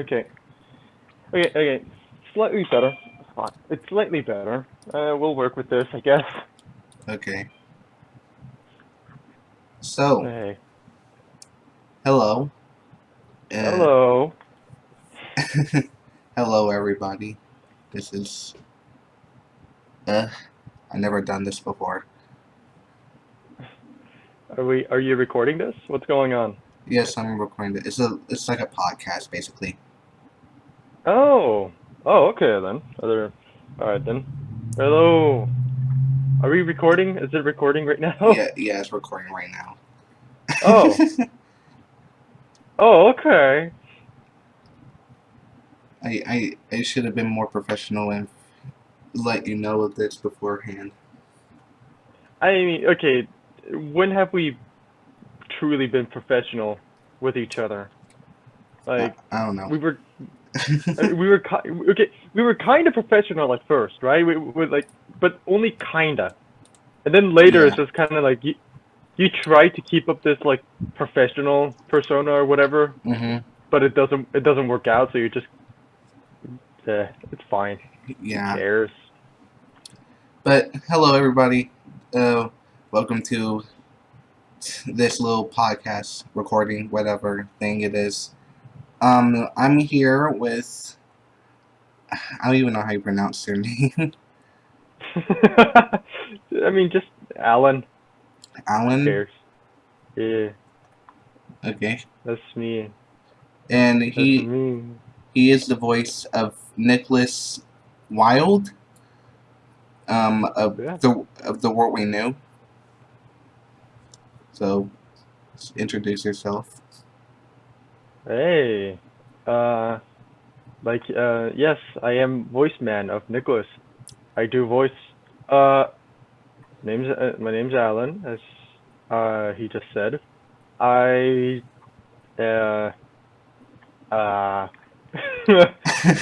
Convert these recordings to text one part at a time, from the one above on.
Okay. Okay, okay. Slightly better. It's slightly better. Uh, we'll work with this, I guess. Okay. So, Hey. hello. Uh, Hello. hello, everybody. This is. Uh, i never done this before. Are we? Are you recording this? What's going on? Yes, I'm recording it. It's a. It's like a podcast, basically. Oh. Oh, okay then. Other. All right then. Hello. Are we recording? Is it recording right now? Yeah, yeah, it's recording right now. Oh. Oh, okay. I, I, I should have been more professional and let you know of this beforehand. I mean, okay. When have we truly been professional with each other? Like I don't know. we were we were okay. We were kind of professional at first, right? We were like, but only kinda. And then later, it's just kind of like you, you try to keep up this like professional persona or whatever, hmm but it doesn't. It doesn't work out. So you just, uh, it's fine. Who Yeah. cares? But hello, everybody. Uh, welcome to this little podcast recording, whatever thing it is. Um, I'm here with. I don't even know how you pronounce your name. I mean, just Alan. Alan. cares? Yeah, Okay. that's me. And That's he me. he is the voice of Nicholas Wilde. Um, of Yeah. the of the world we knew. So, introduce yourself. Hey, uh, like, uh, yes, I am voice man of Nicholas. I do voice. Uh, name's uh, my name's Alan, as uh he just said. I, uh, uh,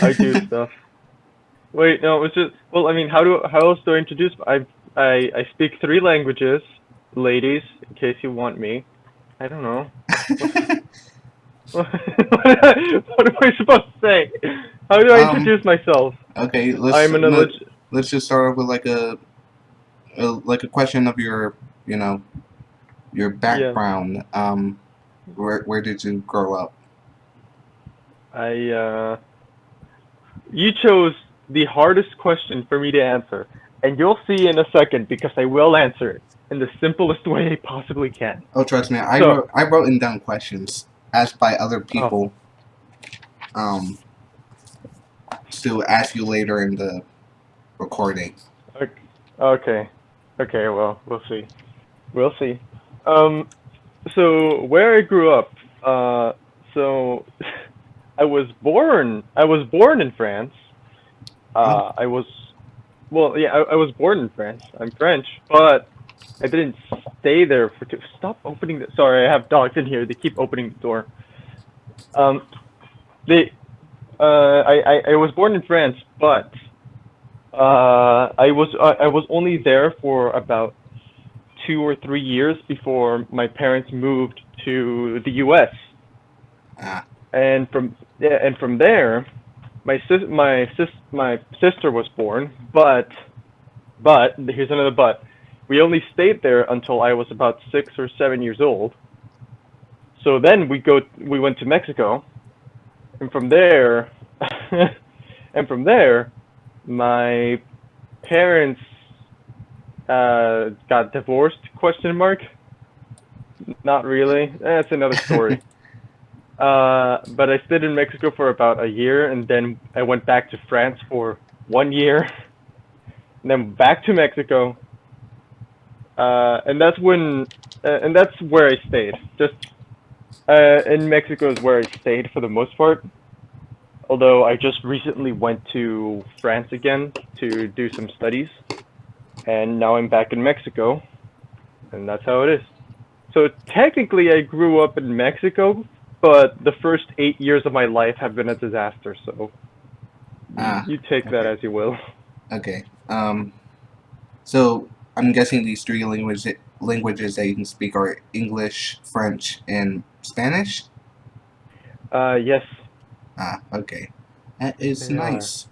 I do stuff. Wait, no, it's just well, I mean, how do how else do I introduce? I I I speak three languages, ladies, in case you want me. I don't know. what am I supposed to say? How do I Um, introduce myself? Okay, let's I'm an let, let's just start off with like a, a like a question of your you know your background. Um, where where did you grow up? I uh you chose the hardest question for me to answer, and you'll see in a second because I will answer it in the simplest way I possibly can. Oh, trust me, I So- wrote I wrote in down questions asked by other people. Um, to ask you later in the recording. Okay. Okay, well, we'll see. We'll see. Um so where I grew up, uh so I was born I was born in France. Uh I was well, yeah, I, I was born in France. I'm French, but I didn't stay there for two. Stop opening the. Sorry, I have dogs in here. They keep opening the door. Um, they. Uh, I, I I was born in France, but uh, I was I, I was only there for about two or three years before my parents moved to the U.S. Ah, And from yeah, and from there, my sis my sis my sister was born, but but here's another but. We only stayed there until I was about six or seven years old. So then we go we went to Mexico, and from there, and from there, my parents uh, got divorced? Question mark. Not really. That's another story. Uh, but I stayed in Mexico for about a year, and then I went back to France for one year, and then back to Mexico. Uh, and that's when, uh, and that's where I stayed. Just uh, in Mexico is where I stayed for the most part. Although I just recently went to France again to do some studies, and now I'm back in Mexico, and that's how it is. So technically, I grew up in Mexico, but the first eight years of my life have been a disaster. So Ah, you take that as you will. okay. Um, so I'm guessing these three languages languages that you can speak are English, French, and Spanish. Uh, yes, Ah, okay. That is Yeah. nice.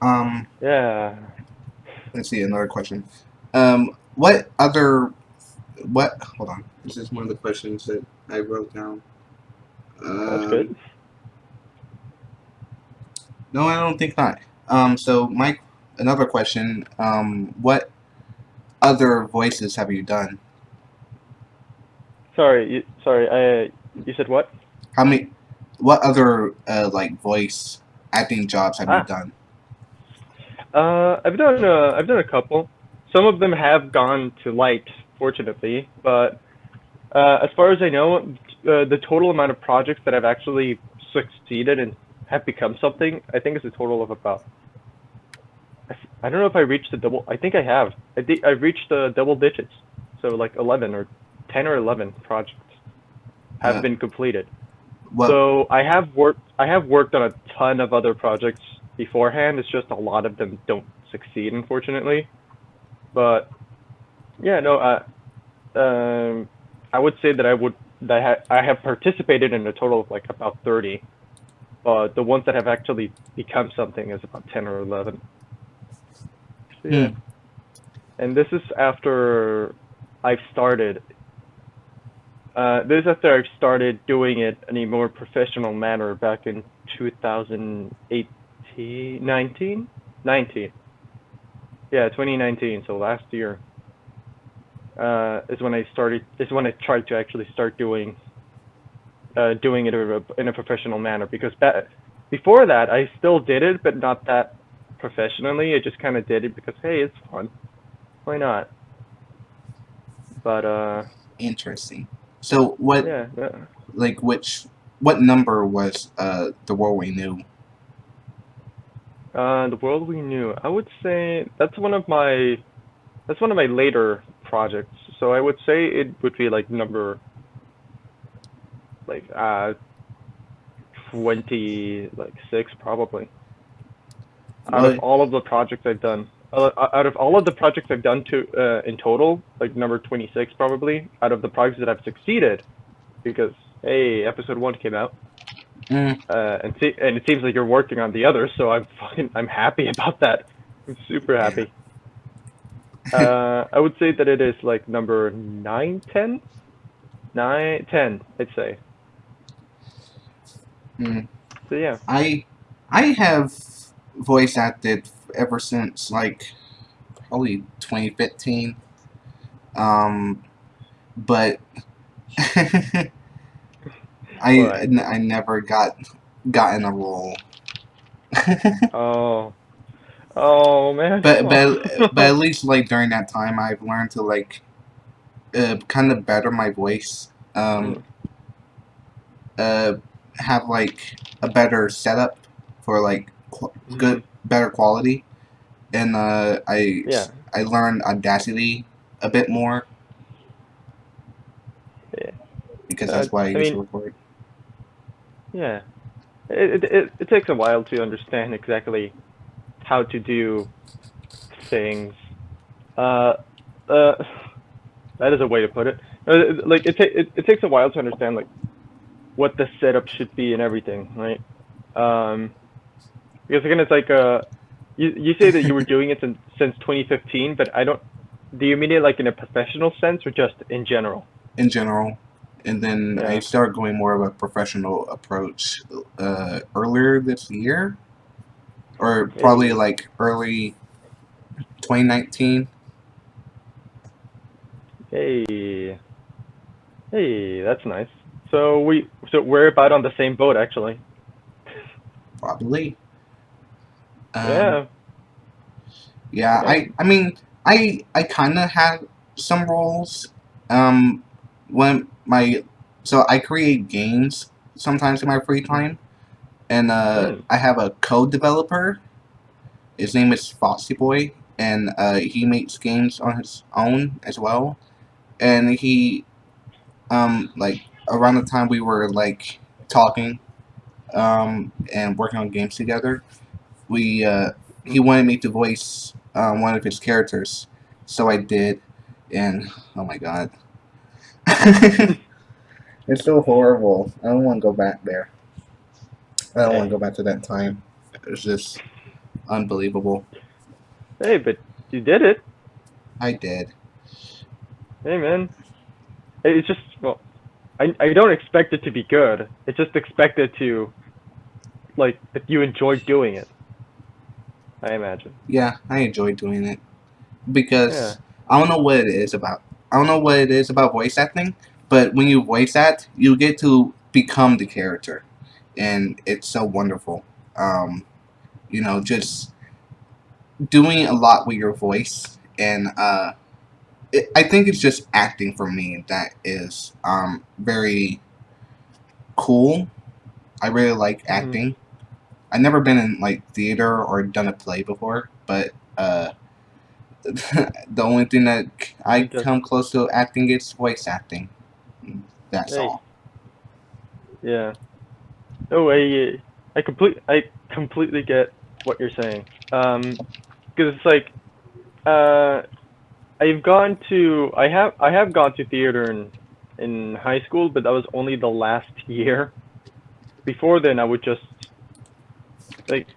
Um, Yeah. let's see another question. Um, what other, what? Hold on. This is one of the questions that I wrote down. That's Um, good. No, I don't think not. Um, so Mike, another question. Um, what other voices have you done? Sorry, you, sorry. I you said what? How many? What other uh, like voice acting jobs have Ah. you done? Uh, I've done uh, I've done a couple. Some of them have gone to light, fortunately, but uh, as far as I know, uh, the total amount of projects that I've actually succeeded and have become something, I think is a total of about. I, I don't know if I reached the double. I think I have. I think I've reached the double digits, so like eleven or ten or eleven projects have Uh, been completed. What? So I have worked. I have worked on a ton of other projects beforehand. It's just a lot of them don't succeed, unfortunately. But yeah, no. Uh, um, I would say that I would that I, ha- I have participated in a total of like about thirty. But the ones that have actually become something is about ten or eleven. So, yeah. Hmm. And this is after I've started uh, this is after I've started doing it in a more professional manner back in 2018, 19? 19. Yeah, 2019, so last year. Uh, is when I started, is when I tried to actually start doing, uh, doing it in a, in a professional manner because before that I still did it, but not that professionally. I just kind of did it because, hey, it's fun. Why not? But, uh, Interesting. So what? yeah, yeah. Like which? What number was uh the world we knew? Uh, the world we knew. I would say that's one of my that's one of my later projects. So I would say it would be like number like uh twenty like six probably. Out of all of the projects I've done, uh, out of all of the projects I've done to uh, in total, like number twenty six probably. Out of the projects that I've succeeded, because hey, episode one came out Mm, uh, and see, and it seems like you're working on the others, so I'm fucking I'm happy about that. I'm super happy. uh, I would say that it is like number nine, ten, nine, ten. I'd say. mm. So yeah. I I have voice acted ever since like probably 2015. Um, but I n- I never got got in a role. Oh. Oh man. but but but at least like during that time, I've learned to like uh, kind of better my voice. Um, uh, have like a better setup for like good better quality, and uh, I Yeah. I learned Audacity a bit more. Yeah. Because Uh, that's why I, I used mean- to record. Yeah. It, it it it takes a while to understand exactly how to do things. Uh, uh, that is a way to put it. Uh, like it, ta- it it takes a while to understand like what the setup should be and everything, right? Um, because again, it's like uh, you you say that you were doing it since since 2015, but I don't. Do you mean it like in a professional sense or just in general? in general. And then I Yeah. started going more of a professional approach uh, earlier this year, or probably like early 2019. Hey, hey, that's nice. So we, so we're about on the same boat, actually. Probably. Um, yeah. Yeah, I I mean I I kind of had some roles. Um, when my so I create games sometimes in my free time, and uh, Hmm. I have a code developer. His name is Foxy Boy, and uh, he makes games on his own as well. And he, um, like around the time we were like talking, um, and working on games together, we uh, he wanted me to voice um, one of his characters, so I did, and oh my god, it's so horrible. I don't want to go back there. I don't want to go back to that time. It was just unbelievable. Hey, but you did it. I did. Hey, man. It's just well, I I don't expect it to be good. It's just expected to, like, if you enjoy doing it. I imagine. Yeah, I enjoy doing it because Yeah. I don't know what it is about. I don't know what it is about voice acting, but when you voice act, you get to become the character, and it's so wonderful. Um, you know, just doing a lot with your voice, and uh, it, I think it's just acting for me that is um, very cool. I really like Mhm. acting. I've never been in like theater or done a play before, but uh, the only thing that I come close to acting is voice acting. That's Hey. all. Yeah. Oh, I I complete I completely get what you're saying. Um, because it's like, uh, I've gone to I have I have gone to theater in in high school, but that was only the last year. Before then, I would just like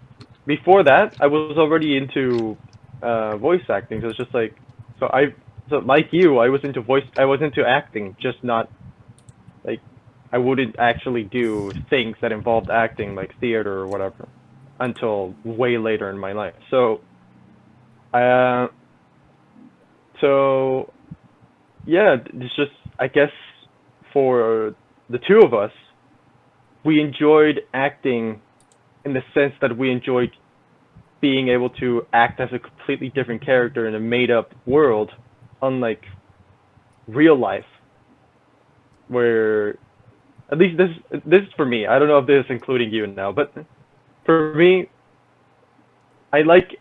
before that I was already into uh voice acting. So it's just like so I so like you, I was into voice I was into acting, just not like I wouldn't actually do things that involved acting like theater or whatever until way later in my life. So uh so yeah, it's just I guess for the two of us we enjoyed acting in the sense that we enjoyed being able to act as a completely different character in a made up world unlike real life where at least this this is for me. I don't know if this is including you now, but for me, I like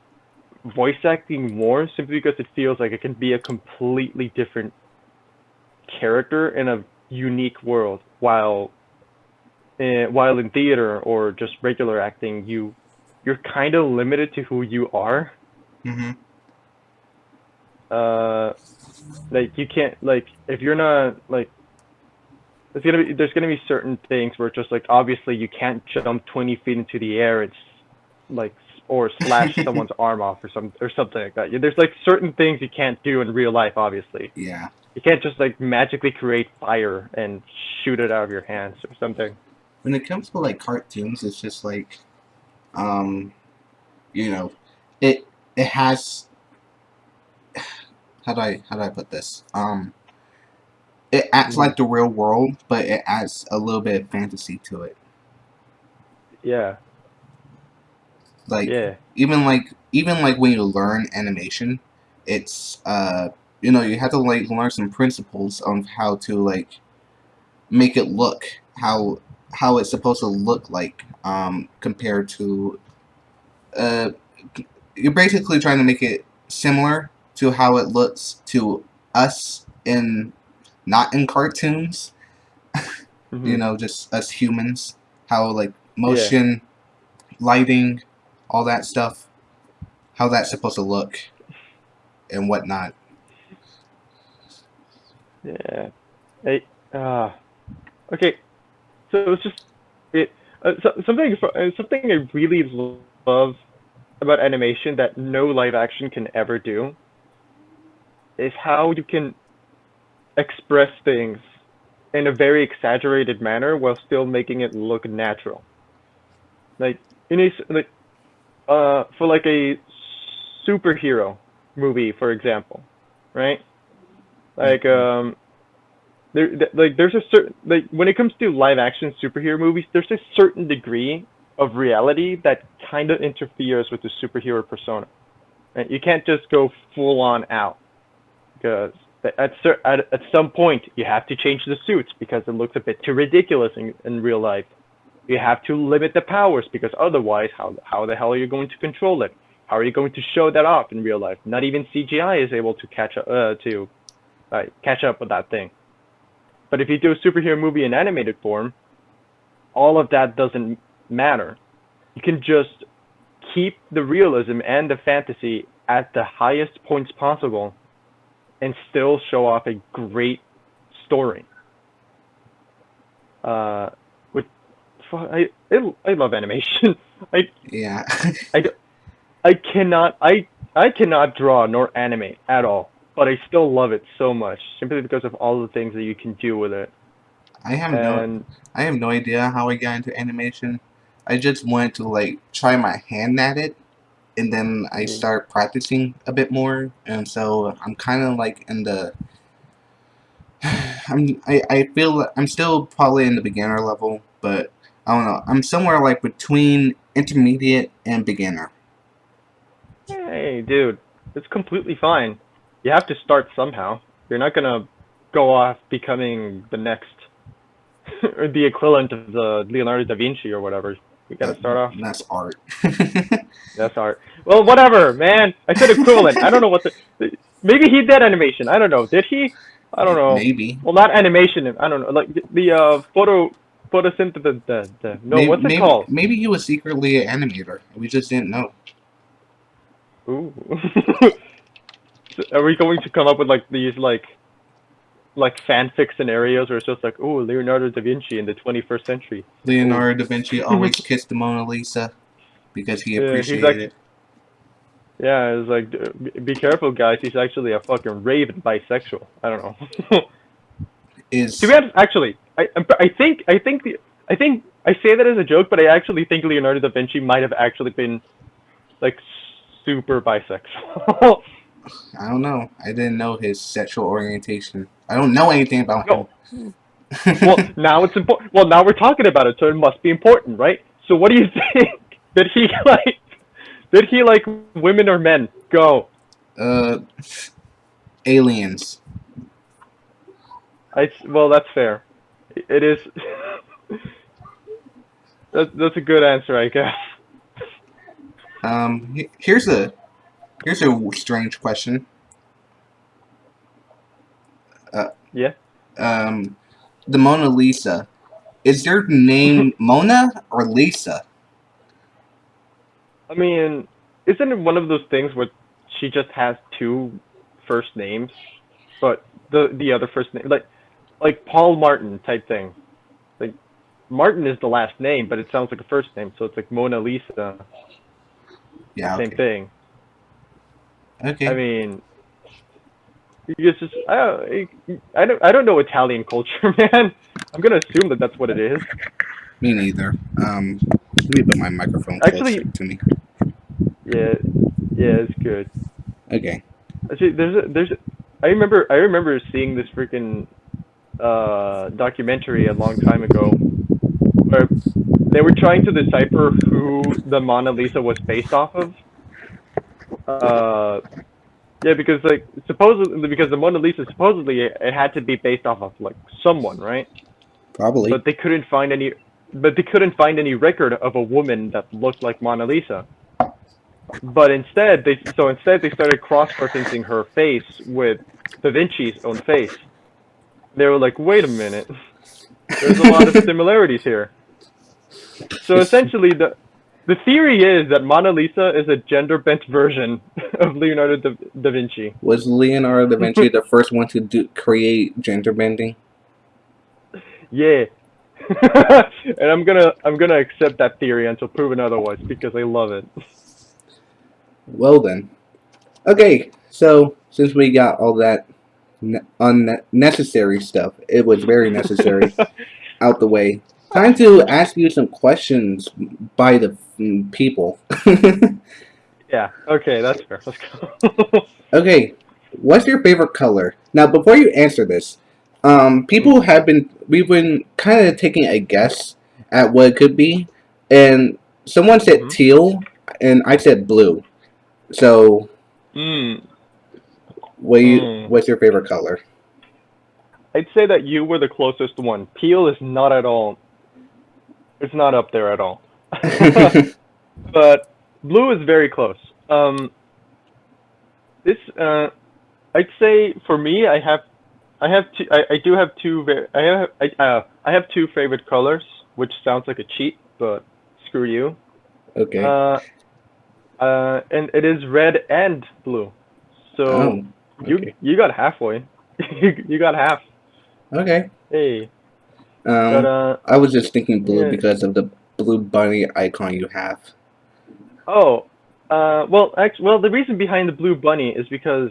voice acting more simply because it feels like it can be a completely different character in a unique world. While uh, while in theater or just regular acting, you you're kind of limited to who you are. hmm Uh, like you can't like if you're not like there's gonna be there's gonna be certain things where it's just like obviously you can't jump 20 feet into the air. It's like or slash someone's arm off or some or something like that. There's like certain things you can't do in real life obviously. Yeah. you can't just like magically create fire and shoot it out of your hands or something When it comes to like cartoons, it's just like, um, you know, it it has. How do I how do I put this? Um, it acts like the real world, but it adds a little bit of fantasy to it. yeah Like yeah even like even like when you learn animation, it's uh you know you have to like learn some principles on how to like make it look how how it's supposed to look like um compared to uh you're basically trying to make it similar to how it looks to us in not in cartoons Mhm. you know just us humans how like motion lighting all that stuff how that's supposed to look and whatnot Yeah. Hey. Uh, okay. So it's just it. Uh, so, something uh, something I really love about animation that no live action can ever do is how you can express things in a very exaggerated manner while still making it look natural. Like in a like uh for like a superhero movie, for example, right? Like um there th- like there's a certain like when it comes to live action superhero movies there's a certain degree of reality that kind of interferes with the superhero persona. You can't just go full on out because at, cer- at at some point you have to change the suits because it looks a bit too ridiculous in, in real life. You have to limit the powers because otherwise how how the hell are you going to control it how are you going to show that off in real life? Not even CGI is able to catch up uh, to uh, catch up with that thing but if you do a superhero movie in animated form, all of that doesn't matter. You can just keep the realism and the fantasy at the highest points possible and still show off a great story. Uh, with I, I, I love animation. I, Yeah. I, I cannot, I, I cannot draw nor animate at all, but I still love it so much simply because of all the things that you can do with it. I have no I have no idea how I got into animation. I just wanted to like try my hand at it and then I Mm. start practicing a bit more and so I'm kind of like in the I'm I, I feel I'm still probably in the beginner level, but I don't know. I'm somewhere like between intermediate and beginner. hey, dude, it's completely fine. You have to start somehow. You're not gonna go off becoming the next, or the equivalent of the Leonardo da Vinci or whatever. You gotta start off. That's art. That's art. Well, whatever, man. I said equivalent. I don't know what the. Maybe he did animation. I don't know. Did he? I don't know. Maybe. Well, not animation. I don't know. Like the, the uh, photo photosynthesis. The, the, no, maybe, what's it maybe, called? Maybe he was secretly an animator. We just didn't know. Ooh. Are we going to come up with like these like like fanfic scenarios where it's just like, oh, Leonardo da Vinci in the 21st century? Leonardo da Vinci always kissed the Mona Lisa because he appreciated Yeah, like- it. Yeah, it's like, uh, be- be careful, guys. He's actually a fucking raven bisexual. I don't know. Is to be honest, actually, I I think I think the I think I say that as a joke, but I actually think Leonardo da Vinci might have actually been like super bisexual. I don't know. I didn't know his sexual orientation. I don't know anything about No. him. well, now it's important. Well, now we're talking about it, so it must be important, right? So, what do you think? Did he like? Did he like women or men? Go. uh, aliens. I well, that's fair. It is. that's that's a good answer, I guess. Um, here's a here's a strange question. Uh, Yeah. Um, the Mona Lisa. Is your name Mona or Lisa? I mean, isn't it one of those things where she just has two first names, but the the other first name, like like Paul Martin type thing. Like Martin is the last name, but it sounds like a first name, so it's like Mona Lisa, Yeah. same Okay. thing. Okay. I mean, it's just I don't, I don't I don't know Italian culture, man. I'm gonna assume that that's what it is. Me neither. Um, let me put my microphone Actually- closer to me. Yeah, yeah, it's good. Okay. Actually, there's a, there's a, I remember I remember seeing this freaking uh, documentary a long time ago where they were trying to decipher who the Mona Lisa was based off of. Uh, yeah, because like supposedly because the Mona Lisa supposedly it, it had to be based off of like someone, right? Probably. But they couldn't find any but they couldn't find any record of a woman that looked like Mona Lisa. But instead, they so instead they started cross-referencing her face with Da Vinci's own face. They were like, "Wait a minute, there's a lot of similarities here." So essentially, the the theory is that Mona Lisa is a gender-bent version of Leonardo da, da Vinci. Was Leonardo da Vinci the first one to do create gender bending? Yeah. and I'm gonna I'm gonna accept that theory until proven otherwise because I love it. Well then. Okay, so since we got all that ne- unnecessary stuff, it was very necessary out the way. Time to ask you some questions by the people. yeah. Okay, that's fair. Let's go. okay, what's your favorite color? Now, before you answer this, um, people have been we've been kind of taking a guess at what it could be, and someone said Mhm. teal, and I said blue. So, mm, what you, Mm. what's your favorite color? I'd say that you were the closest one. Peel is not at all. It's not up there at all. but blue is very close. Um, this uh, I'd say for me, I have, I have two. I, I do have two. Very, I have I, uh, I have two favorite colors, which sounds like a cheat, but screw you. okay. Uh, uh, and it is red and blue. So oh, you okay. you got halfway. you, you got half. okay. Hey. Um, But uh, I was just thinking blue yeah. because of the blue bunny icon you have. oh, uh, well, actually, well, the reason behind the blue bunny is because,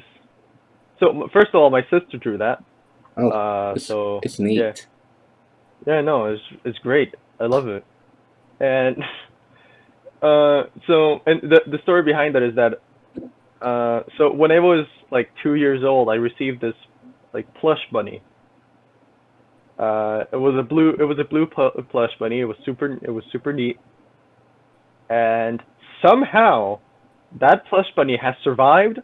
so first of all, my sister drew that. Oh, Uh, it's, so it's neat. yeah. Yeah, no, it's it's great. I love it. And uh, so and the the story behind that is that uh, so when I was like two years old, I received this like plush bunny. Uh, it was a blue it was a blue pl- plush bunny. It was super it was super neat. And somehow that plush bunny has survived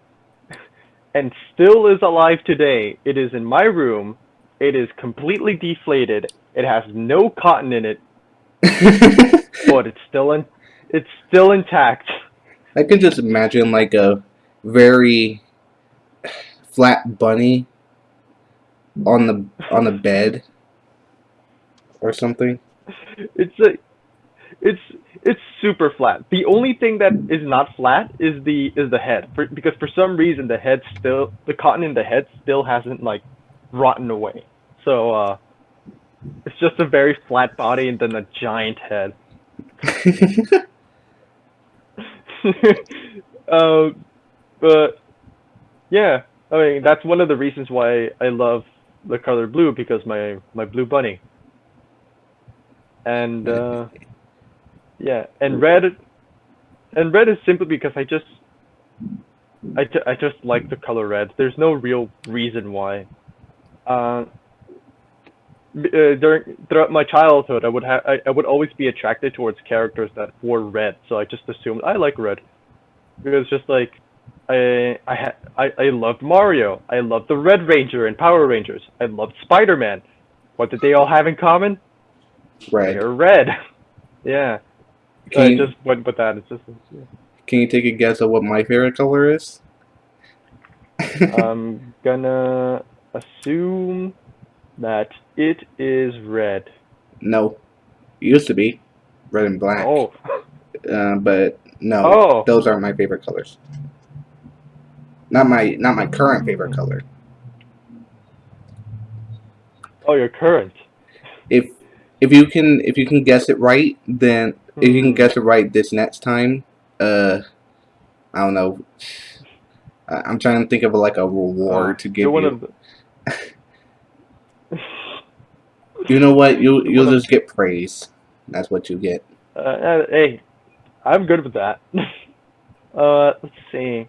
and still is alive today. It is in my room. It is completely deflated. It has no cotton in it, but it's still in it's still intact. I can just imagine like a very flat bunny on the on the bed or something. It's a it's it's super flat. The only thing that is not flat is the is the head. For, because for some reason the head still the cotton in the head still hasn't like rotten away. So uh it's just a very flat body and then a giant head. um, but yeah, I mean that's one of the reasons why I love the color blue because my my blue bunny. And uh, yeah, and red, and red is simply because I just I, ju- I just like the color red. There's no real reason why. Uh, uh, during throughout my childhood, I would have I, I would always be attracted towards characters that wore red, so I just assumed I like red because just like I I ha- I I loved Mario, I loved the Red Ranger and Power Rangers, I loved Spider Man. What did they all have in common? Right. They're red. yeah, so Can I you, just went with that. It's just can you take a guess of what my favorite color is? I'm gonna assume that it is red. no, it used to be red and black. Oh, Uh, but no, oh, those aren't my favorite colors. Not my not my current favorite color. oh, your current. If if you can if you can guess it right, then if you can Hmm. guess it right this next time, uh, I don't know. I'm trying to think of like a reward Oh, to give you. the- You know what? You you'll just get praise. That's what you get. Uh, uh, hey, I'm good with that. uh, let's see.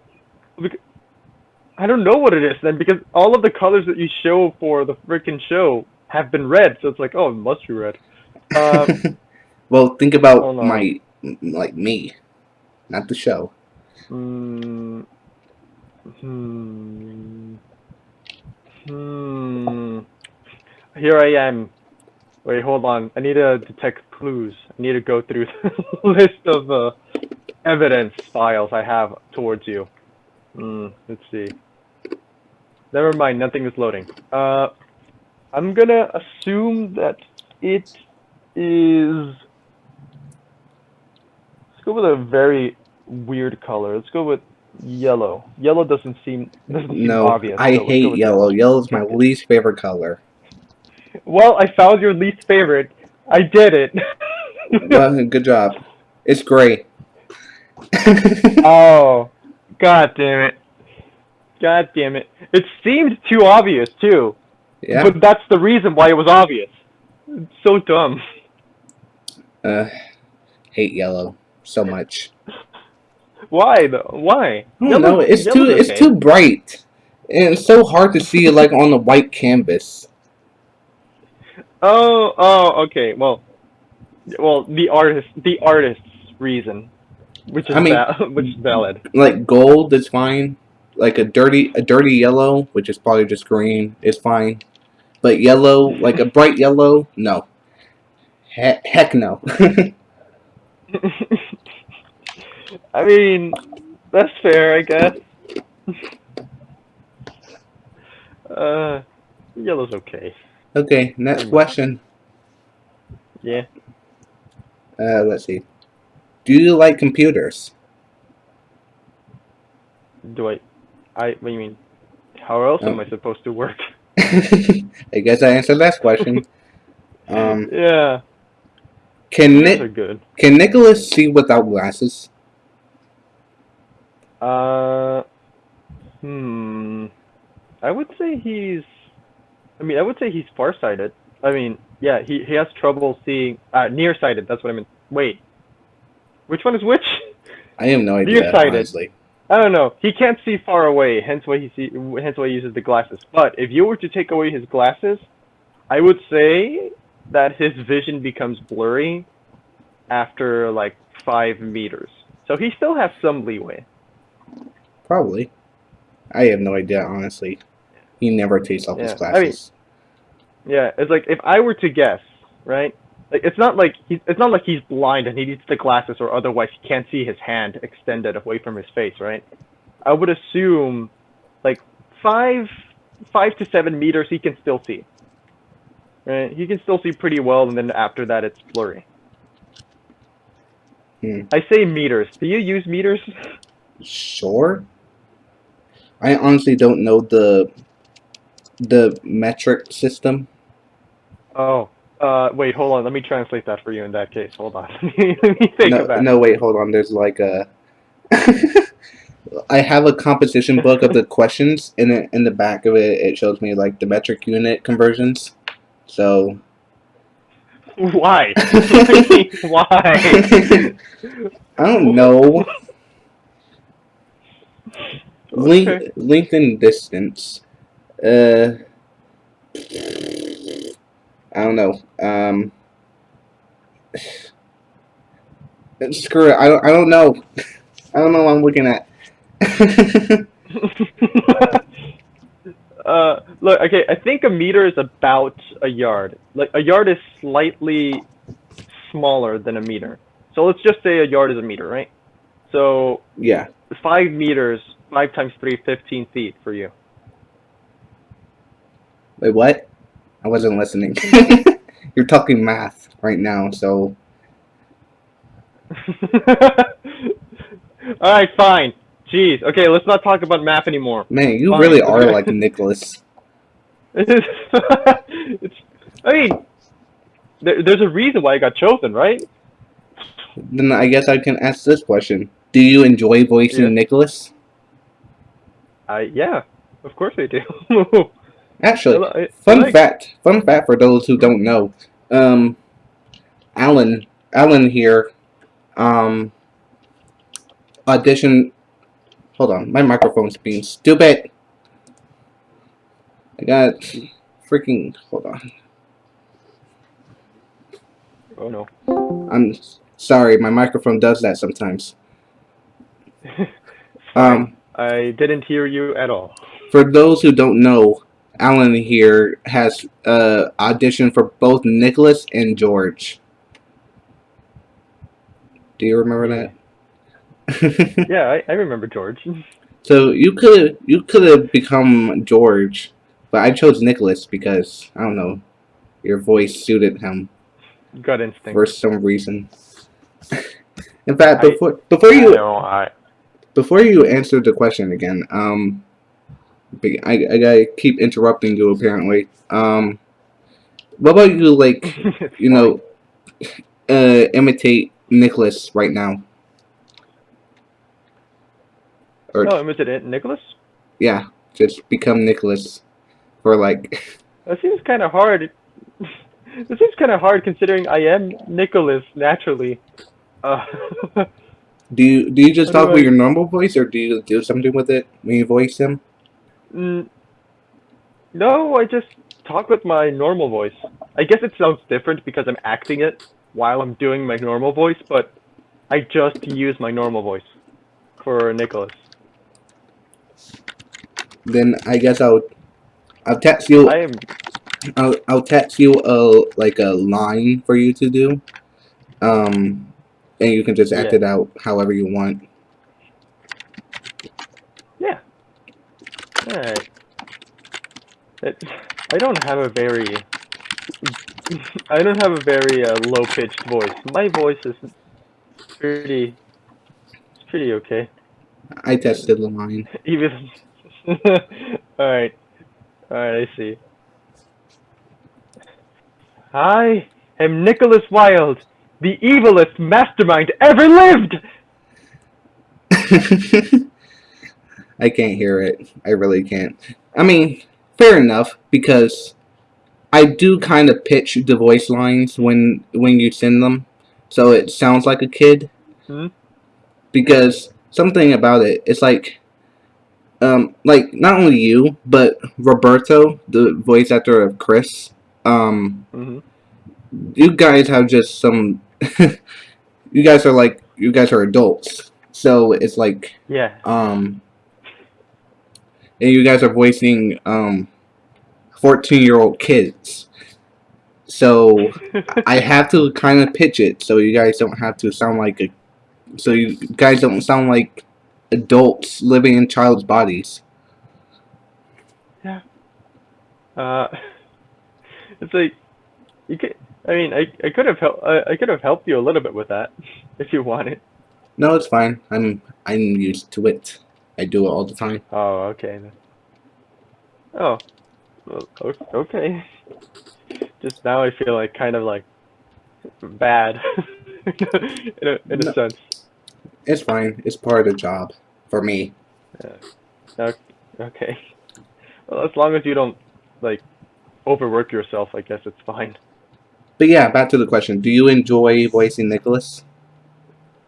I don't know what it is then because all of the colors that you show for the freaking show have been red, so it's like, oh, it must be red. Um, well, think about my like me, not the show. Hmm. Hmm. Hmm. Here I am. Wait, hold on. I need to detect clues. I need to go through the list of uh, evidence files I have towards you. Hmm. Let's see. Never mind. Nothing is loading. Uh, I'm gonna assume that it is. Let's go with a very weird color. Let's go with yellow. Yellow doesn't seem doesn't seem No, obvious. I so hate yellow. yellow. is my least favorite color. Well, I found your least favorite. I did it. well, good job. It's gray. oh, god damn it. God damn it. It seemed too obvious too. yeah. But that's the reason why it was obvious. It's so dumb. Uh, hate yellow so much. Why though? Why? I don't Yellow- know. It's too yellow's it's too bright, and it's so hard to see like on the white canvas. Oh, oh, okay. Well, well, the artist, the artist's reason, which is I mean- val- which is valid. Like gold is fine. Like a dirty a dirty yellow, which is probably just green, is fine. But yellow, like a bright yellow, no. He- heck no. I mean, that's fair, I guess. uh, yellow's okay. okay, next question. Yeah. Uh, let's see. Do you like computers? Do I? I. What do you mean? How else am Oh. I supposed to work? I guess I answered that question. Um, yeah, can those are good. can Nicholas see without glasses? Uh, hmm. I would say he's. I mean, I would say he's farsighted. I mean, yeah, he he has trouble seeing. Uh, nearsighted. That's what I mean. Wait, which one is which? I have no idea. Nearsighted. Honestly, I don't know. He can't see far away, hence why he see, hence why he uses the glasses. But if you were to take away his glasses, I would say that his vision becomes blurry after like five meters. So he still has some leeway. probably. I have no idea. Honestly, he never takes off his Yeah, I mean- glasses. Yeah, it's like if I were to guess, right? Like it's not like he's it's not like he's blind and he needs the glasses or otherwise he can't see his hand extended away from his face, right? I would assume like five five to seven meters he can still see. Right? He can still see pretty well and then after that it's blurry. Hmm. I say meters. Do you use meters? Sure. I honestly don't know the the metric system. Oh. Uh wait, hold on. Let me translate that for you in that case. Hold on. Let me think no, about no, wait, hold on. There's like a. I have a composition book of the questions, and in, in the back of it, it shows me like the metric unit conversions. So. Why? Why? I don't know. Length, Okay. length and distance. Uh. I don't know. Um. Screw it. I don't. I don't know. I don't know what I'm looking at. uh, look, okay, I think a meter is about a yard. Like a yard is slightly smaller than a meter. So let's just say a yard is a meter, right? So yeah. five meters, five times three, 15 feet for you. Wait, what? I wasn't listening. You're talking math right now, so All right, fine. Jeez. Okay, let's not talk about math anymore. man, you Fine. really are like Nicholas. it's, I mean, there, there's a reason why I got chosen, right? Then I guess I can ask this question: Do you enjoy voicing Yeah. Nicholas? I yeah, of course I do. Actually, I- I fun like- fact. Fun fact for those who don't know. Um, Alan, Alan here, um, audition. Hold on, my microphone's being stupid. I got freaking. Hold on. Oh no. I'm sorry, my microphone does that sometimes. Um, I didn't hear you at all. for those who don't know, Alan here has uh, auditioned for both Nicholas and George. Do you remember that? Yeah, I, I remember George. so you could you could have become George, but I chose Nicholas because I don't know, your voice suited him Gut instinct. for some reason. In fact, I- before before I you know, I before you answer the question again, um, I, I gotta keep interrupting you apparently. Um, what about you, like, you know, uh, imitate Nicholas right now? Or, Oh, was it Nicholas? yeah, just become Nicholas for like, That seems kind of hard. This seems kind of hard considering I am Nicholas naturally. Uh, do you do you just talk with your normal voice or do you do something with it when you voice him? mm, no, I just talk with my normal voice. I guess it sounds different because I'm acting it while I'm doing my normal voice, but I just use my normal voice for Nicholas. Then I guess I'll I'll text you I am I'll I'll text you a like a line for you to do, um, and you can just act Yeah. it out however you want. Yeah. Alright. It, I don't have a very. I don't have a very uh, low pitched voice. My voice is pretty. It's pretty okay. I tested the line. Even. Alright. Alright, I see. I am Nicholas Wilde, the evilest mastermind ever lived! I can't hear it. I really can't. I mean, fair enough because I do kind of pitch the voice lines when when you send them, so it sounds like a kid. Hmm? Because something about it, it's like, um, like not only you but Roberto, the voice actor of Chris. Um, hmm you guys have just some. you guys are like you guys are adults, so it's like Yeah. um, and you guys are voicing um, fourteen-year-old kids. So I have to kind of pitch it so you guys don't have to sound like a, so you guys don't sound like adults living in child's bodies. Yeah. Uh, it's like you could. I mean, I, I could have helped. I, I could have helped you a little bit with that, if you wanted. No, it's fine. I'm I'm used to it. I do it all the time. Oh, okay. Oh, well, okay. Just now, I feel like kind of like bad, in a in a No. sense. It's fine. It's part of the job for me. Yeah. Okay. Well, as long as you don't like overwork yourself, I guess it's fine. But yeah, back to the question. Do you enjoy voicing Nicholas?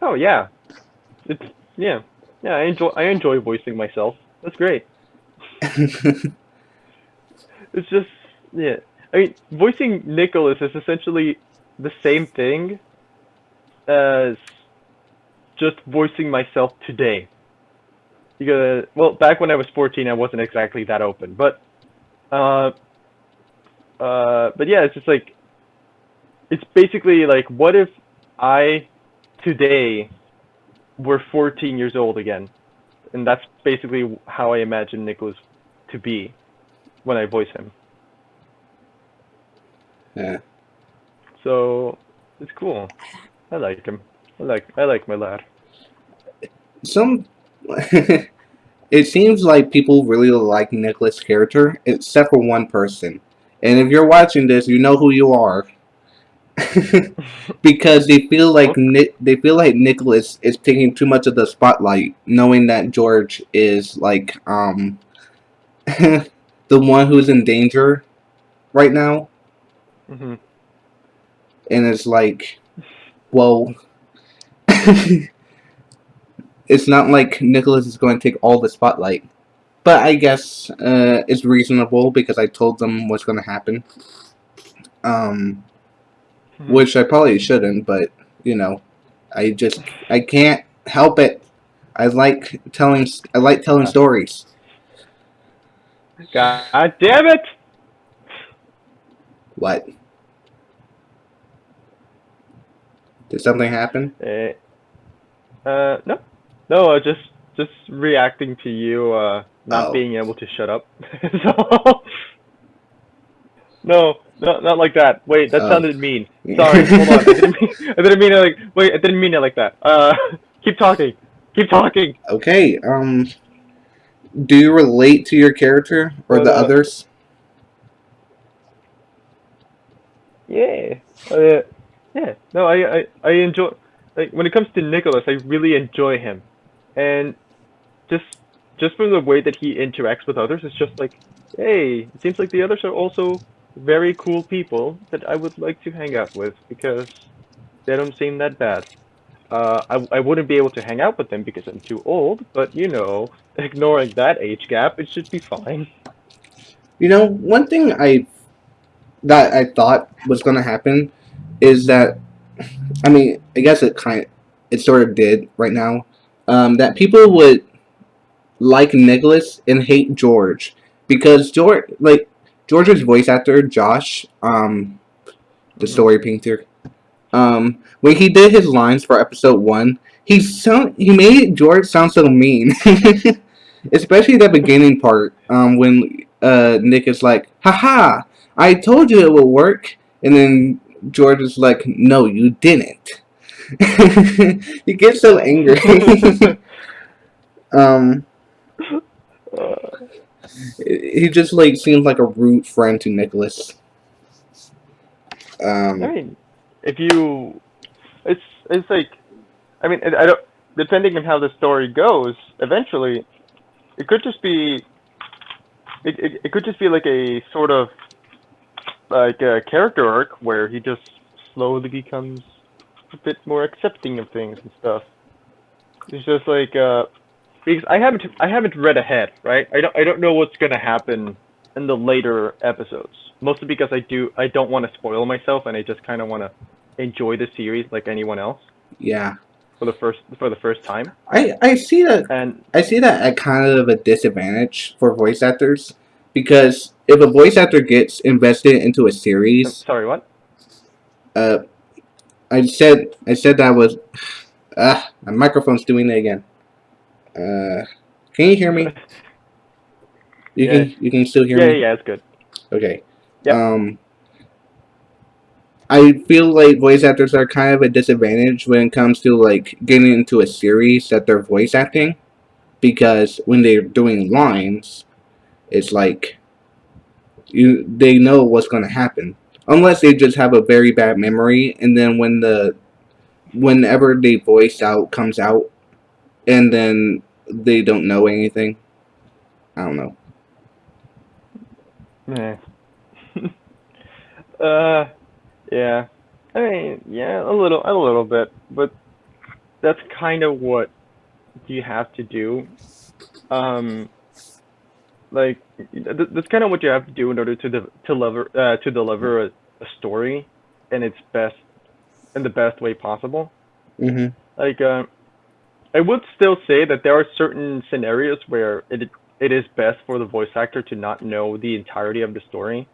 Oh yeah, it's yeah, yeah. I enjoy I enjoy voicing myself. That's great. It's just yeah. I mean, voicing Nicholas is essentially the same thing as just voicing myself today. Because well, back when I was 14, I wasn't exactly that open, but uh, uh, but yeah, it's just like it's basically like what if I today were 14 years old again, and that's basically how I imagine Nicholas to be when I voice him. yeah. So it's cool. I like him. I like I like my lad. Some. it seems like people really like Nicholas' character, except for one person. And if you're watching this, you know who you are. because they feel like Ni- they feel like Nicholas is taking too much of the spotlight, knowing that George is like um the one who's in danger right now, hmm and it's like, well, it's not like Nicholas is going to take all the spotlight. But I guess uh, it's reasonable because I told them what's going to happen. Um, which I probably shouldn't, but you know, I just I can't help it. I like telling I like telling stories. God damn it! What? Did something happen? Eh, Uh, no, no. Uh, just just reacting to you uh not Oh. being able to shut up. so, no, not not like that. Wait, that Oh. sounded mean. Sorry, hold on. I didn't mean. I didn't mean it like. Wait, I didn't mean it like that. Uh, keep talking. Keep talking. Okay. Um. Do you relate to your character or the Uh, others? Yeah. Uh, yeah. No, I, I, I enjoy, like, when it comes to Nicholas, I really enjoy him. And just, just from the way that he interacts with others, it's just like, hey, it seems like the others are also very cool people that I would like to hang out with because they don't seem that bad. Uh, I, I wouldn't be able to hang out with them because I'm too old, but you know, ignoring that age gap, it should be fine. You know, one thing I that I thought was going to happen is that I mean, I guess it kind it sort of did right now. Um, that people would like Nicholas and hate George because George, like George's voice actor Josh, um, the story painter, um, when he did his lines for episode one, he sound he made George sound so mean, especially the beginning part, um, when uh Nick is like, "Haha, I told you it would work," and then George is like, "No, you didn't." he gets so angry. um, he just like seems like a rude friend to Nicholas. Um, I mean, if you, it's it's like, I mean, I don't. Depending on how the story goes, eventually, it could just be, it, it, it could just be like a sort of, like a character arc where he just slowly becomes a bit more accepting of things and stuff. It's just like, uh, because I haven't I haven't read ahead, right? I don't I don't know what's gonna happen in the later episodes. Mostly because I do I don't want to spoil myself and I just kind of want to enjoy the series like anyone else yeah, for the first for the first time. I I see that And I see that at kind of a disadvantage for voice actors because if a voice actor gets invested into a series, sorry, what? uh, I said I said that was, uh, my microphone's doing it again. Uh, can you hear me? You Yeah. can you can still hear Yeah, me. yeah, yeah, it's good. Okay. Yep. Um, I feel like voice actors are kind of a disadvantage when it comes to like getting into a series that they're voice acting, because when they're doing lines, it's like you they know what's going to happen unless they just have a very bad memory, and then when the whenever the voice out comes out, and then they don't know anything. I don't know. Meh. uh, yeah. I mean, yeah, a little, a little bit, but that's kind of what you have to do. Um, like th- that's kind of what you have to do in order to de- to deliver uh, to deliver a, a story in its best in the best way possible. Mhm. Like, uh, I would still say that there are certain scenarios where it it is best for the voice actor to not know the entirety of the story,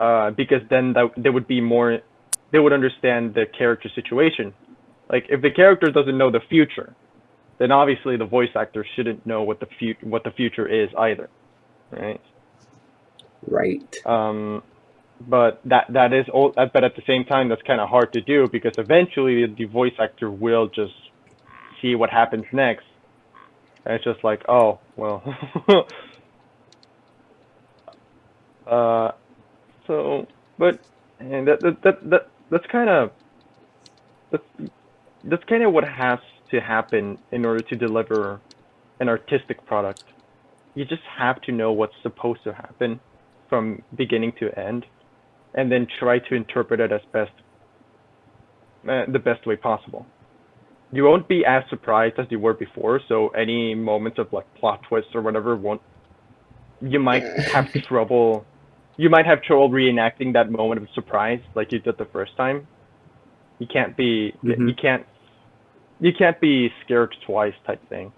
uh, because then that they would be more, they would understand the character situation. Like, if the character doesn't know the future, then obviously the voice actor shouldn't know what the fut what the future is either, right? Right. Um, but that that is all. But at the same time, that's kind of hard to do because eventually the voice actor will just see what happens next, and it's just like, oh well. uh, so, but and that that that, that that's kind of that's that's kind of what has to happen in order to deliver an artistic product. You just have to know what's supposed to happen from beginning to end, and then try to interpret it as best, uh, the best way possible. You won't be as surprised as you were before, so any moments of like plot twists or whatever won't. You might have trouble. You might have trouble reenacting that moment of surprise like you did the first time. You can't be. Mhm. You can't. You can't be scared twice type thing.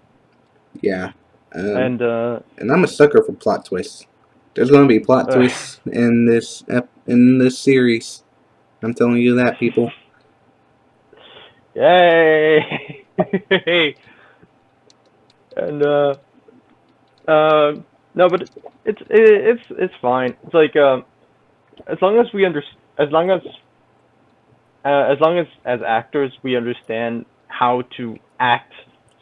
Yeah. Um, And uh, and I'm a sucker for plot twists. There's gonna be plot Ugh. twists in this in this series. I'm telling you that, people. Yay! and uh, uh, no, but it's it, it's it's fine. It's like um, as long as we under as long as uh, as long as as actors we understand how to act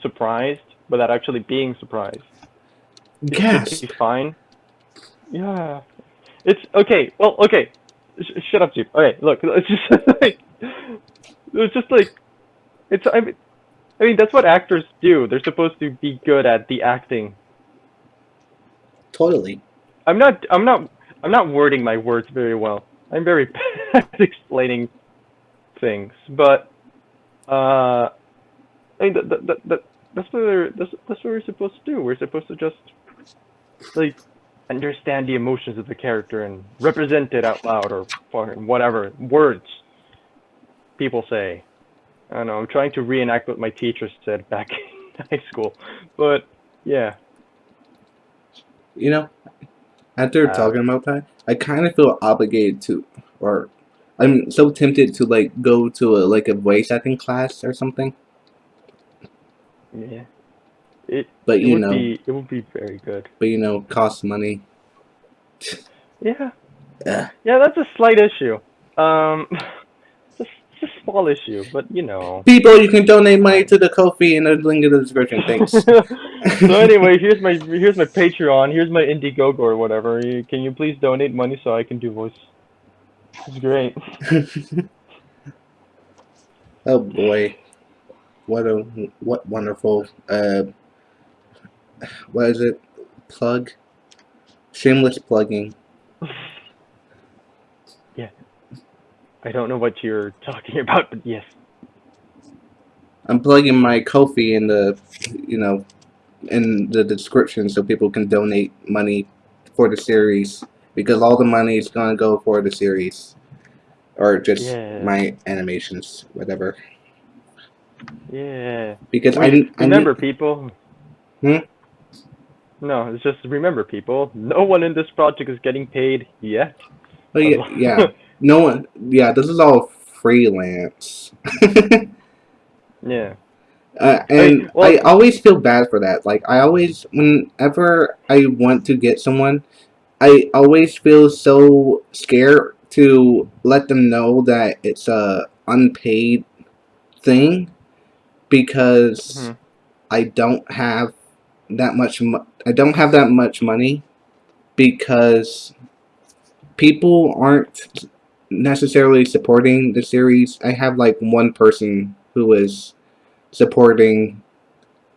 surprised without actually being surprised. It Yes. should be fine. Yeah. It's okay. Well, okay. Sh- shut up, Jeep. Okay, look. It's just like it's just like it's. I mean, I mean that's what actors do. They're supposed to be good at the acting. Totally. I'm not. I'm not. I'm not wording my words very well. I'm very bad at explaining things, but uh, I mean that, that, that, that that's what we're that's, that's what we're supposed to do. We're supposed to just like understand the emotions of the character and represent it out loud or fucking whatever words people say. I don't know. I'm trying to reenact what my teachers said back in high school, but yeah. You know, after Uh, talking about that, I kind of feel obligated to, or I'm so tempted to like go to a like a voice acting class or something. Yeah. It But it you would know, be it would be very good. but you know, costs money. Yeah. Ugh. Yeah, that's a slight issue. Um it's a, it's a small issue, but you know. People, you can donate money to the Ko-fi in the link in the description. Thanks. so anyway, here's my here's my Patreon, here's my Indiegogo or whatever. Can you please donate money so I can do voice? It's great. oh boy, what a what wonderful uh, what is it? Plug, shameless plugging. Yeah I don't know what you're talking about, but yes. I'm plugging my Ko-fi in the, you know, in the description so people can donate money for the series because all the money is gonna go for the series or just Yeah. my animations, whatever. Yeah. Because I, Re- I remember, people. Hmm? No, it's just remember, people. No one in this project is getting paid yet. Oh yeah, yeah. No one. Yeah, this is all freelance. yeah. Uh, and well- I always feel bad for that. Like I always, whenever I want to get someone, I always feel so scared to let them know that it's a unpaid thing because Mhm. I don't have that much. Mo- I don't have that much money because people aren't necessarily supporting the series. I have like one person who is supporting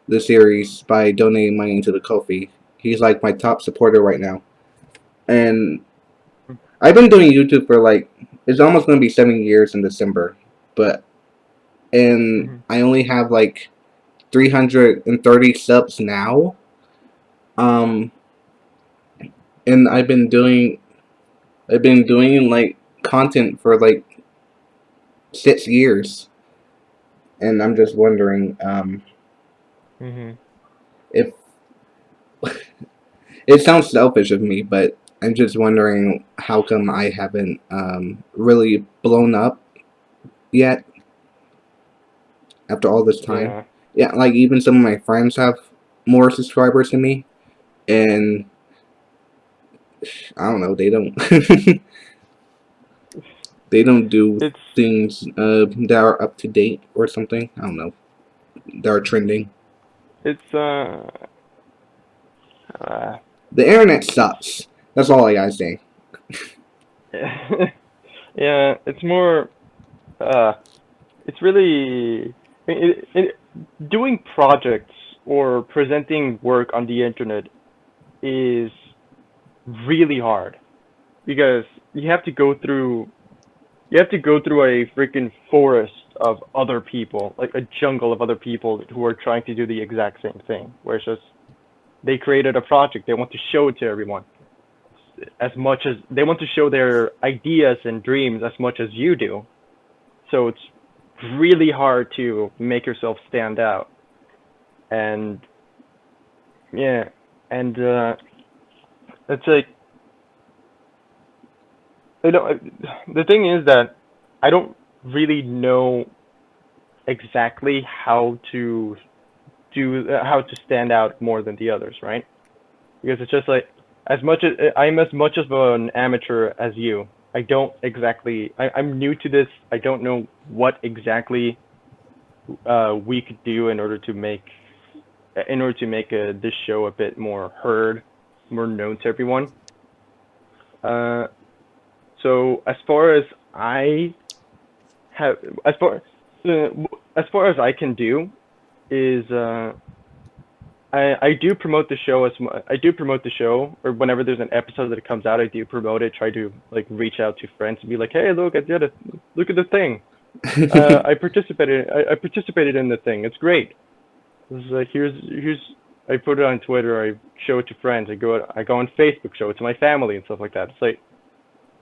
the series by donating money into the Ko-fi. He's like my top supporter right now. And I've been doing YouTube for like it's almost going to be 7 years in December, but and Mhm. I only have like 330 subs now. Um and I've been doing I've been doing like content for like 6 years and I'm just wondering um, hmm if it sounds selfish of me, but I'm just wondering how come I haven't um, really blown up yet after all this time. Yeah. Yeah, like even some of my friends have more subscribers than me, and I don't know, they don't. they don't do It's things uh, that are up to date or something. I don't know. That are trending. it's uh. uh The internet sucks. That's all I gotta say. yeah, it's more. Uh, it's really it, it, doing projects or presenting work on the internet is really hard because you have to go through you have to go through a freaking forest of other people, like a jungle of other people who are trying to do the exact same thing. Where it's just they created a project, they want to show it to everyone as much as they want to show their ideas and dreams as much as you do. So it's really hard to make yourself stand out. And yeah, and uh, it's like I don't. The thing is that I don't really know exactly how to do uh, how to stand out more than the others, right? Because it's just like as much as I'm as much of an amateur as you. I don't exactly. I, I'm new to this. I don't know what exactly uh, we could do in order to make in order to make uh this show a bit more heard, more known to everyone. Uh, so as far as I have, as far uh, as far as I can do, is uh, I I do promote the show as I do promote the show, or whenever there's an episode that comes out, I do promote it. Try to like reach out to friends and be like, hey, look, I did it. Look at the thing. Uh, I participated. I, I participated in the thing. It's great. This is like here's here's. I put it on Twitter. I show it to friends. I go I go on Facebook, show it to my family and stuff like that. It's like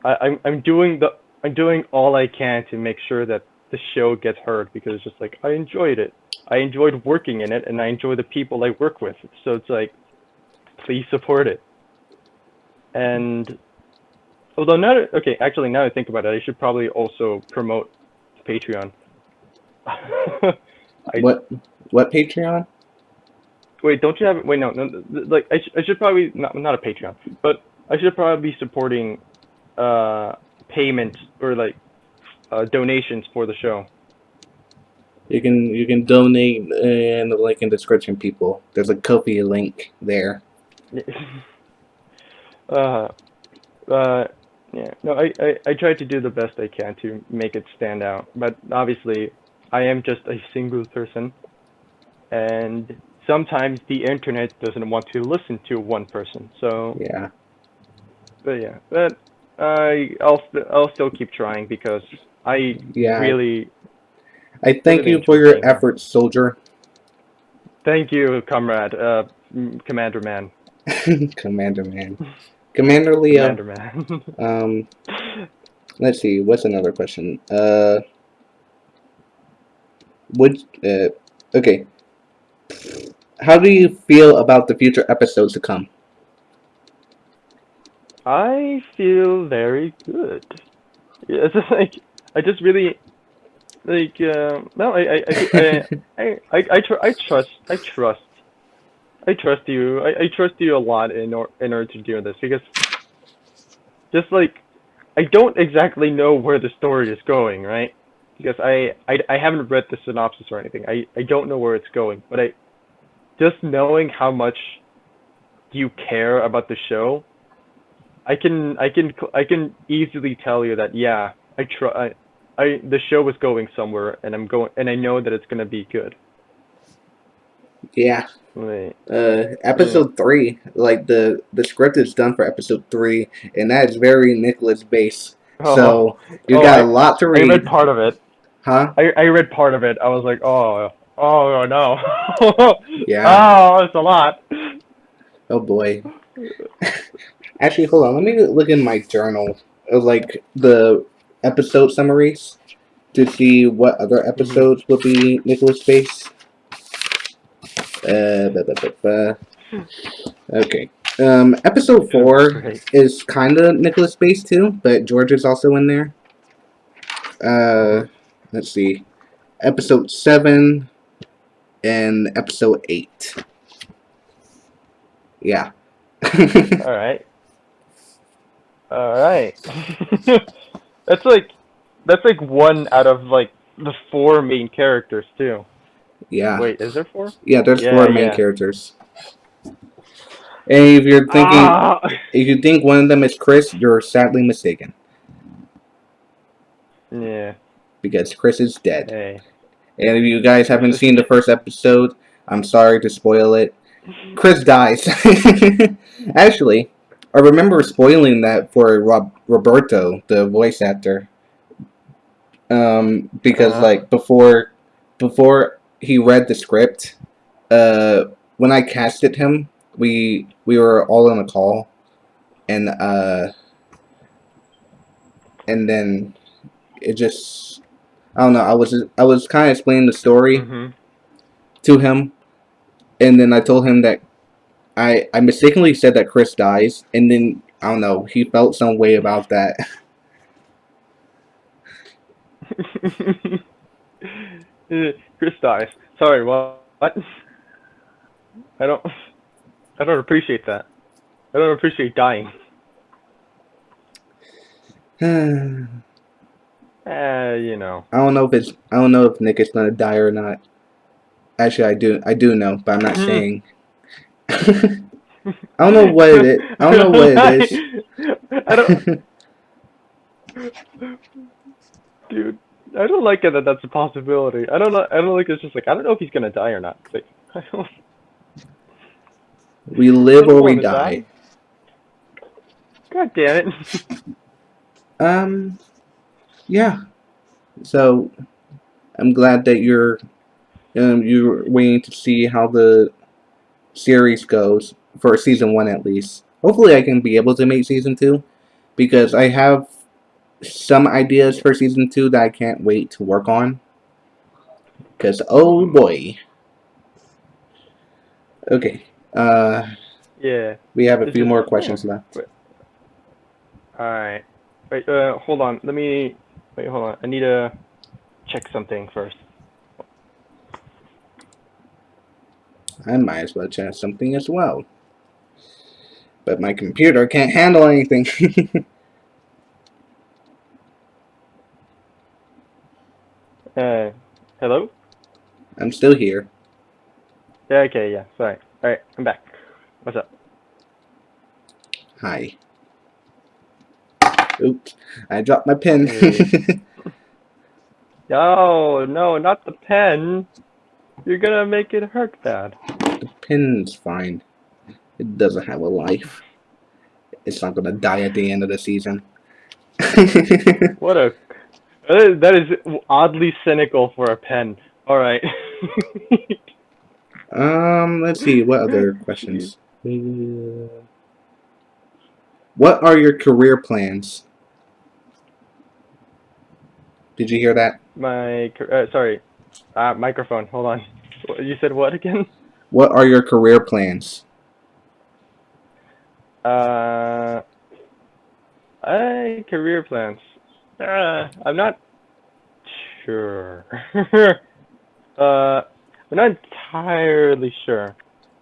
I, I'm I'm doing the I'm doing all I can to make sure that the show gets heard because it's just like I enjoyed it. I enjoyed working in it and I enjoy the people I work with. So it's like please support it. And although now okay, actually now I think about it, I should probably also promote Patreon. I, what? What Patreon? Wait, don't you have? Wait, no, no. Like, I, sh- I should probably not not a Patreon, but I should probably be supporting uh payment or like uh, donations for the show. You can you can donate in the link in description, people. There's a Ko-fi link there. uh, uh, Yeah, no, I, I, I try to do the best I can to make it stand out, but obviously, I am just a single person, and sometimes the internet doesn't want to listen to one person. So, Yeah. but yeah, but I I'll I'll still keep trying because I Yeah. really I thank really you for your efforts, soldier. thank you, comrade, uh, Commander Man, Commander man. Commander Leo. Commander Man. Um let's see, what's another question? Uh would uh okay. How do you feel about the future episodes to come? I feel very good. Yeah, it's just like I just really like uh, no I I I I I, I, tr- I trust I trust I trust you. I, I trust you a lot in or in order to do this because just like I don't exactly know where the story is going right? Because I I, I haven't read the synopsis or anything. I I don't know where it's going but I just knowing how much you care about the show I can I can I can easily tell you that yeah I try I, I the show is going somewhere and I'm going and I know that it's gonna be good. Yeah. Wait. Uh episode three, like the the script is done for episode three, and that is very Nicholas based. So you Oh, got I- a lot to I read. read part of it. Huh? I I read part of it. I was like, oh oh no. Yeah. Oh, it's a lot. Oh boy. Actually, hold on. Let me look in my journal like the episode summaries to see what other episodes would be Nicholas Space. Uh, ba, ba, ba, ba. Okay. Um, episode four is kind of Nicholas Space too, but George is also in there. Uh, let's see. Episode seven and episode eight. Yeah. All right. All right. that's like that's like one out of like the four main characters too. yeah. Wait, is there four? Yeah, there's Yeah, four main yeah. characters. And if you're thinking Ah! if you think one of them is Chris, you're sadly mistaken. Yeah. Because Chris is dead. Hey. And if you guys haven't seen the first episode, I'm sorry to spoil it. Chris dies. Actually, I remember spoiling that for Rob- Roberto, the voice actor. Um, because Uh. like before, before he read the script, uh, when I casted him, we we were all on a call, and uh, and then it just I don't know. I was I was kind of explaining the story Mhm. to him, and then I told him that I I mistakenly said that Chris dies, and then I don't know. He felt some way about that. Chris dies. Sorry, what? What? I don't. I don't appreciate that. I don't appreciate dying. Uh, you know. I don't know if it's I don't know if Nick is gonna die or not. Actually, I do I do know, but I'm not Mhm. saying. I don't know what it is. I don't know what it is. I don't, dude. I don't like it that that's a possibility. I don't know. I don't like it's just like I don't know if he's gonna die or not. It's like, I don't, we live or we wanna die. God damn it. Um, yeah. So, I'm glad that you're, um, you're waiting to see how the series goes for season one at least. Hopefully, I can be able to make season two, because I have some ideas for season two that I can't wait to work on. Because oh boy. Okay. Uh, yeah. we have a few more questions left. All right. Wait. Uh, hold on. Let me. Wait. Hold on. I need to check something first. I might as well check something as well. But my computer can't handle anything. Uh, hello. I'm still here. Yeah. Okay. Yeah. Sorry. All right. I'm back. What's up? Hi. Oops, I dropped my pen. No, no, not the pen. You're gonna make it hurt bad. the pen's fine. It doesn't have a life. It's not gonna die at the end of the season. What a that is, oddly cynical for a pen. All right. um, let's see. What other questions? What are your career plans? Did you hear that? My uh, sorry, uh, microphone. Hold on. You said what again? What are your career plans? Uh, I career plans. Uh, I'm not sure. uh, I'm not entirely sure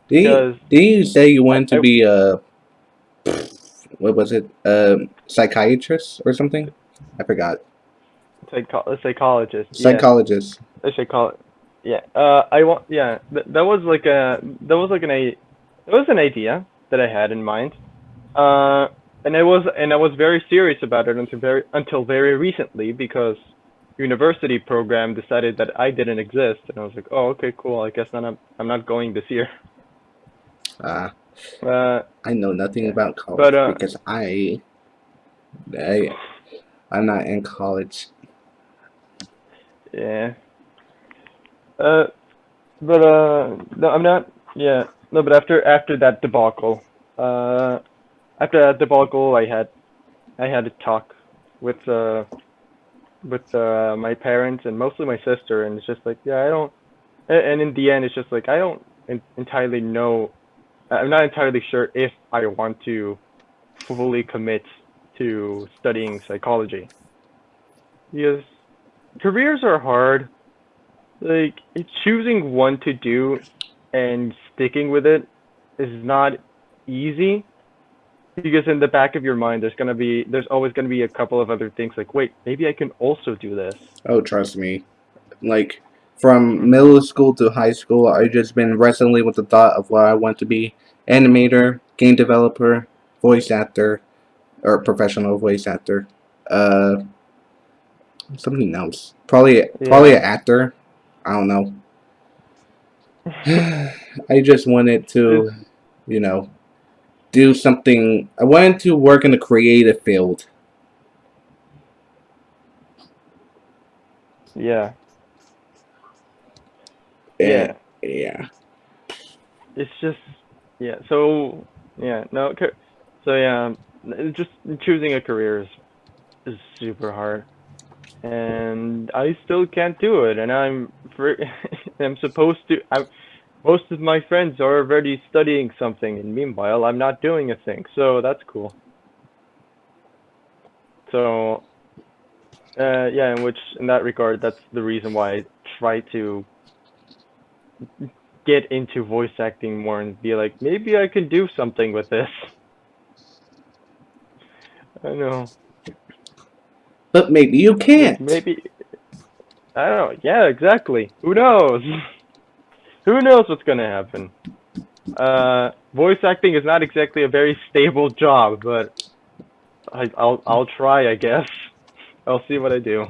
Did you, did you say you wanted to I- be a what was it? A psychiatrist or something? I forgot. psycho- a psychologist. yeah. I should call it. Yeah. Uh, I want. Yeah. Th- that was like a. That was like an a. That was an idea that I had in mind. Uh, and I was and I was very serious about it until very until very recently because university program decided that I didn't exist and I was like, oh okay cool I guess then I'm I'm not going this year. Uh, Uh, I know nothing about college But, uh, because I, I, I'm not in college. Yeah. Uh, but uh, no, I'm not. Yeah, no, but after after that debacle, uh, after that debacle, I had, I had a talk with uh, with uh my parents and mostly my sister, and it's just like, yeah, I don't. And in the end, it's just like I don't en- entirely know. I'm not entirely sure if I want to fully commit to studying psychology. Because careers are hard. Like choosing one to do and sticking with it is not easy because in the back of your mind there's gonna be there's always gonna be a couple of other things like wait maybe I can also do this. Oh, trust me. Like from middle school to high school, I just been wrestling with the thought of what I want to be: animator, game developer, voice actor, or professional voice actor. Uh, something else. Probably, probably an actor. I don't know. I just wanted to, you know, do something. I wanted to work in the creative field. Yeah. And, yeah. It's just yeah. So yeah, no. So yeah, just choosing a career is is super hard, and I still can't do it. And I'm I'm supposed to. I'm most of my friends are already studying something, and meanwhile I'm not doing a thing. So that's cool. So uh, yeah, in which in that regard, that's the reason why I try to get into voice acting more and be like, maybe I can do something with this. I know. But maybe you can't. Maybe. I don't know. Yeah, exactly. Who knows? Who knows what's gonna happen? Uh, voice acting is not exactly a very stable job, but I, I'll I'll try, I guess. I'll see what I do.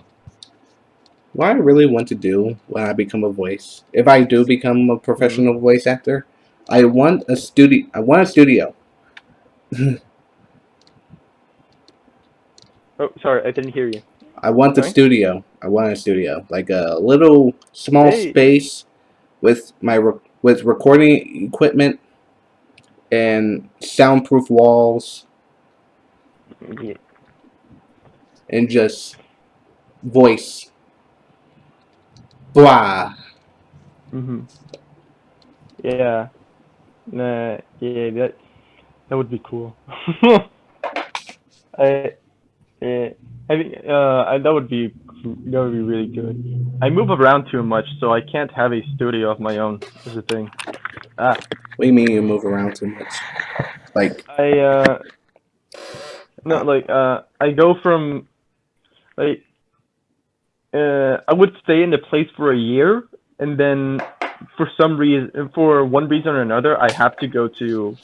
what I really want to do when I become a voice, if I do become a professional voice actor, I want a studio. I want a studio. Oh, sorry, I didn't hear you. I want a Sorry? studio. I want a studio, like a little small Hey. space with my re- with recording equipment and soundproof walls Yeah. and just voice. Blah. hmm Yeah. Nah, yeah, that that would be cool. I, yeah, I think uh, I, that would be that would be really good. I move around too much, so I can't have a studio of my own. Is the thing. Ah, What do you mean you move around too much? Like, I uh, no, like uh, I go from like uh, I would stay in the place for a year, and then for some reason, for one reason or another, I have to go to,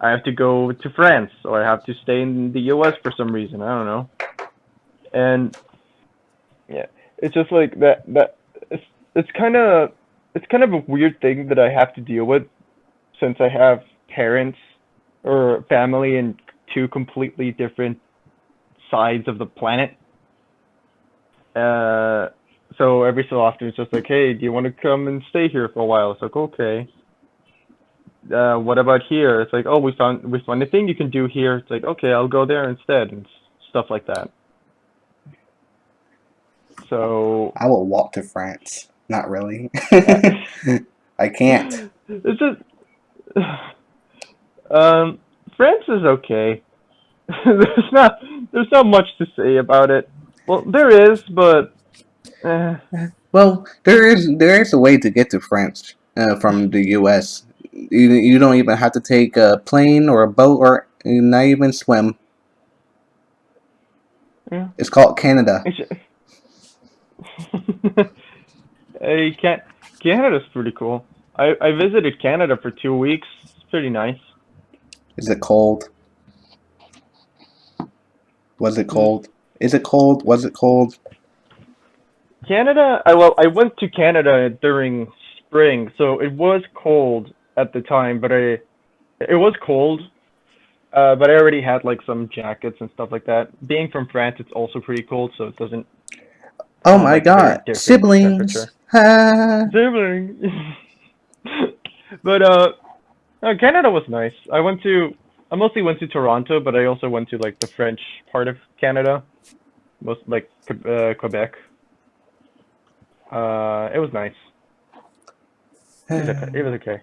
I have to go to France, or I have to stay in the U.S. for some reason. I don't know. and yeah, it's just like that. That it's it's kind of it's kind of a weird thing that I have to deal with since I have parents or family in two completely different sides of the planet. Uh, so every so often it's just like, hey, do you want to come and stay here for a while? It's like, okay. Uh, what about here? It's like, oh, we found we found a thing you can do here. It's like, okay, I'll go there instead, and stuff like that. So I will walk to France. Not really. I can't. it's just, um, France is okay. there's not there's not much to say about it. Well, there is, but eh. Well, there is there is a way to get to France uh, from the U.S. You, you don't even have to take a plane or a boat or not even swim. Yeah. It's called Canada. hey, can Canada's pretty cool. I I visited Canada for two weeks. It's pretty nice. Is it cold? Was it hmm. cold? Is it cold? Was it cold? Canada, I well, I went to Canada during spring, so it was cold at the time, but I, it was cold, uh, but I already had like some jackets and stuff like that. Being from France, it's also pretty cold, so it doesn't. Oh my god, siblings! Siblings. but uh, uh, Canada was nice. I went to I mostly went to Toronto, but I also went to like the French part of Canada, most like uh, Quebec. Uh, it was nice. It was okay.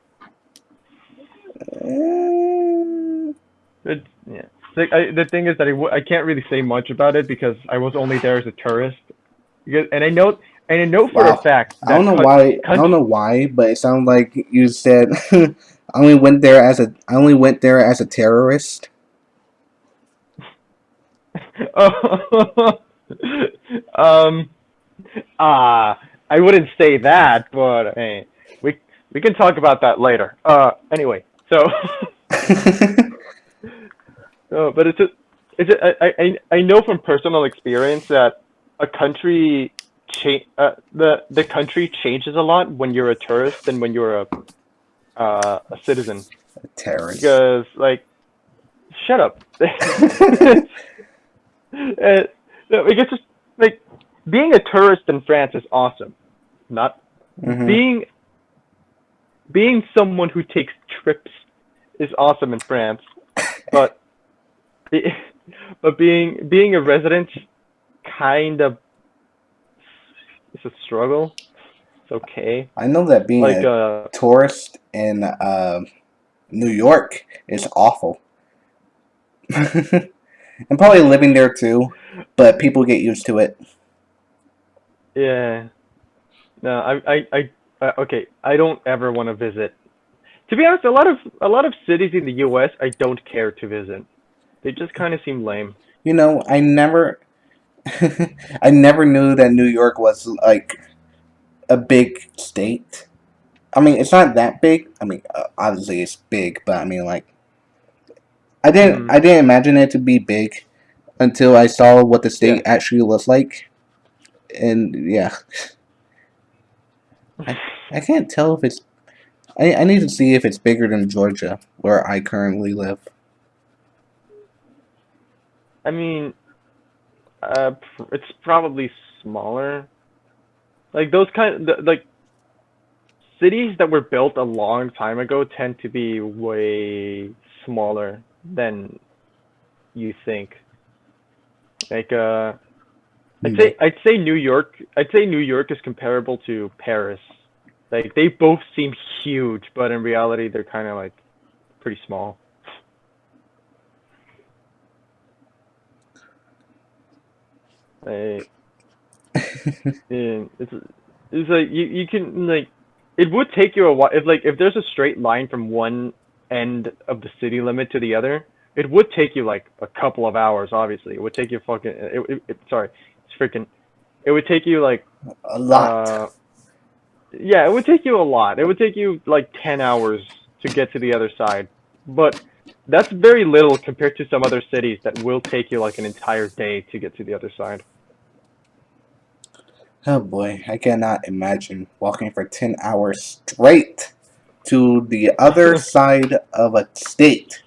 It was okay. It, yeah. The, I, the thing is that I can't really say much about it because I was only there as a tourist. Because, and I know and I know for wow. a fact. I don't know why. I don't know why, but it sounds like you said I only went there as a I only went there as a terrorist. um uh I wouldn't say that, but hey, we we can talk about that later. Uh anyway, so Oh, but it's just it's just, I, I I know from personal experience that a country change uh, the the country changes a lot when you're a tourist than when you're a uh, a citizen. A terrorist. Because like, shut up. uh, it's just like being a tourist in France is awesome. Not mm-hmm. being being someone who takes trips is awesome in France, but but being being a resident kind of it's a struggle. It's okay. I know that being like, a uh, tourist in uh, New York is awful. and probably living there too, but people get used to it. Yeah. No, I, I, I, uh, okay. I don't ever want to visit. To be honest, a lot of a lot of cities in the U.S. I don't care to visit. They just kind of seem lame. You know, I never, I never knew that New York was like a big state. I mean, it's not that big. I mean, uh, obviously it's big, but I mean, like, I didn't, mm. I didn't imagine it to be big until I saw what the state yeah. actually looks like, and yeah, I, I can't tell if it's. I, I need to see if it's bigger than Georgia, where I currently live. I mean, uh, it's probably smaller. Like those kind of, like cities that were built a long time ago tend to be way smaller than you think. Like uh I'd say I'd say New York I'd say New York is comparable to Paris. Like they both seem huge, but in reality they're kind of like pretty small. Like, yeah, it's it's like you you can like it would take you a while if like if there's a straight line from one end of the city limit to the other. It would take you like a couple of hours. Obviously, it would take you fucking. It, it, it sorry, freaking. It would take you like a lot. Uh, yeah, it would take you a lot. It would take you like ten hours to get to the other side, but that's very little compared to some other cities that will take you like an entire day to get to the other side. Oh boy, I cannot imagine walking for 10 hours straight to the other side of a state.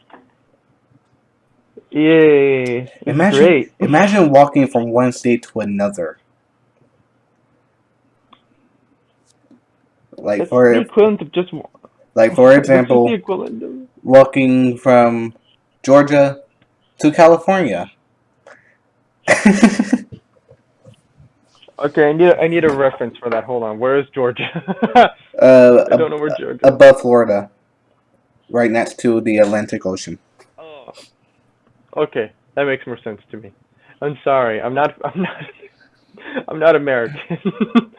Yay! Imagine, great. imagine walking from one state to another. Like for equivalent of just like for example, of walking from Georgia to California. Okay, I need a, I need a reference for that. Hold on. Where is Georgia? uh, I don't know where Georgia. above Florida, right next to the Atlantic Ocean. Okay, that makes more sense to me. I'm sorry. I'm not. I'm not. I'm not American.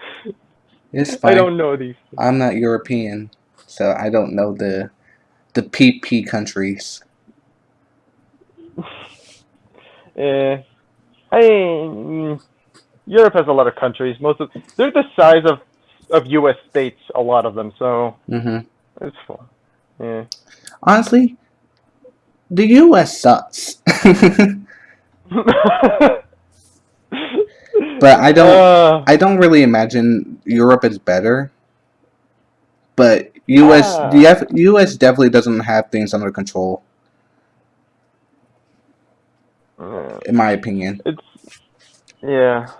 It's I don't know these. I'm not European, so I don't know the the PP countries. Eh, I mm, Europe has a lot of countries. Most of they're the size of of U.S. states. A lot of them. So hmm it's fun. Yeah. Honestly, the U.S. sucks. but I don't. Uh, I don't really imagine Europe is better. But U.S. Ah. the U.S. definitely doesn't have things under control, uh, in my opinion. it's yeah.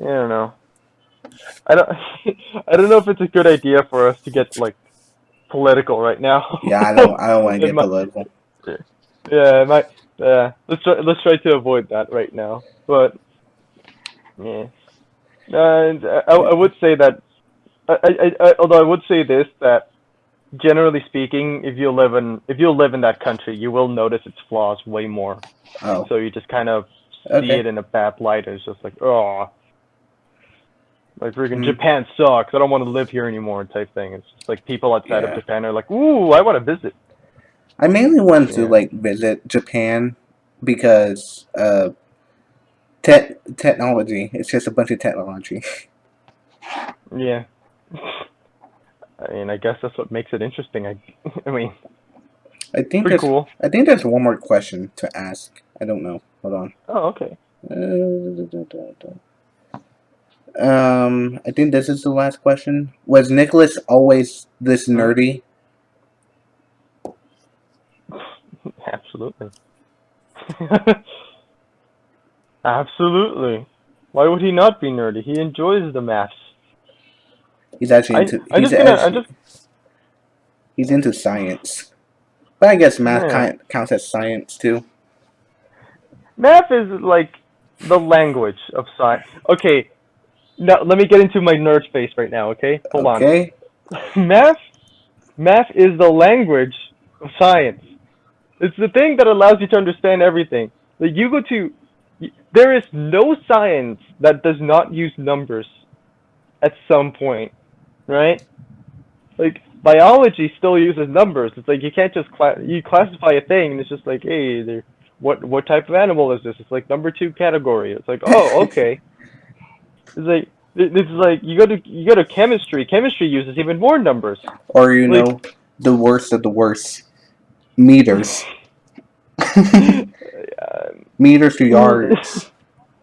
I don't know. I don't. I don't know if it's a good idea for us to get like political right now. Yeah, I don't. I don't want to get might- political. Yeah, it might. Yeah, let's try. Let's try to avoid that right now. But yeah, and I, I would say that. I, I, I, although I would say this that generally speaking, if you live in if you live in that country, you will notice its flaws way more. Oh, So you just kind of see Okay. it in a bad light. And it's just like, oh, like freaking Hmm. Japan sucks. I don't want to live here anymore, type thing. It's just like people outside Yeah. of Japan are like, ooh, I want to visit. I mainly wanted to like visit Japan because uh, te- technology. It's just a bunch of technology. Yeah. I mean, I guess that's what makes it interesting. I, I mean, I think pretty cool. I think there's one more question to ask. I don't know. Hold on. Oh, okay. Um, I think this is the last question. Was Nicholas always this nerdy? Absolutely. Absolutely. Why would he not be nerdy? He enjoys the maths. He's actually into. I'm he's, just gonna. Actually- just. he's into science, but I guess math Yeah. counts as science too. Math is like the language of science. Okay. Now let me get into my nerd face right now. Okay. Hold on. okay. math math is the language of science it's the thing that allows you to understand everything like you go to there is no science that does not use numbers at some point right like biology still uses numbers it's like you can't just cla- you classify a thing and it's just like hey there what what type of animal is this it's like number two category it's like oh okay it's like it- it's like you go to you go to chemistry chemistry uses even more numbers Or you Like- know, the worst of the worst, meters. Meters to yards.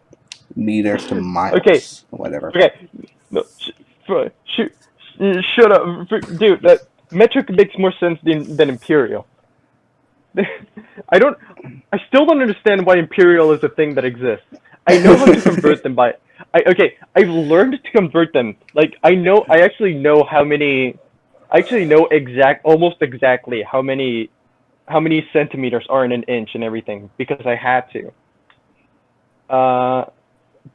meters to miles. Okay. Whatever. okay, no, sh- shoot, sh- shut up, dude. That metric makes more sense than than imperial. I don't. I still don't understand why imperial is a thing that exists. I know how to convert them by. I okay. I've learned to convert them. Like I know. I actually know how many. I actually know exact, almost exactly how many, how many centimeters are in an inch and everything because I had to. Uh,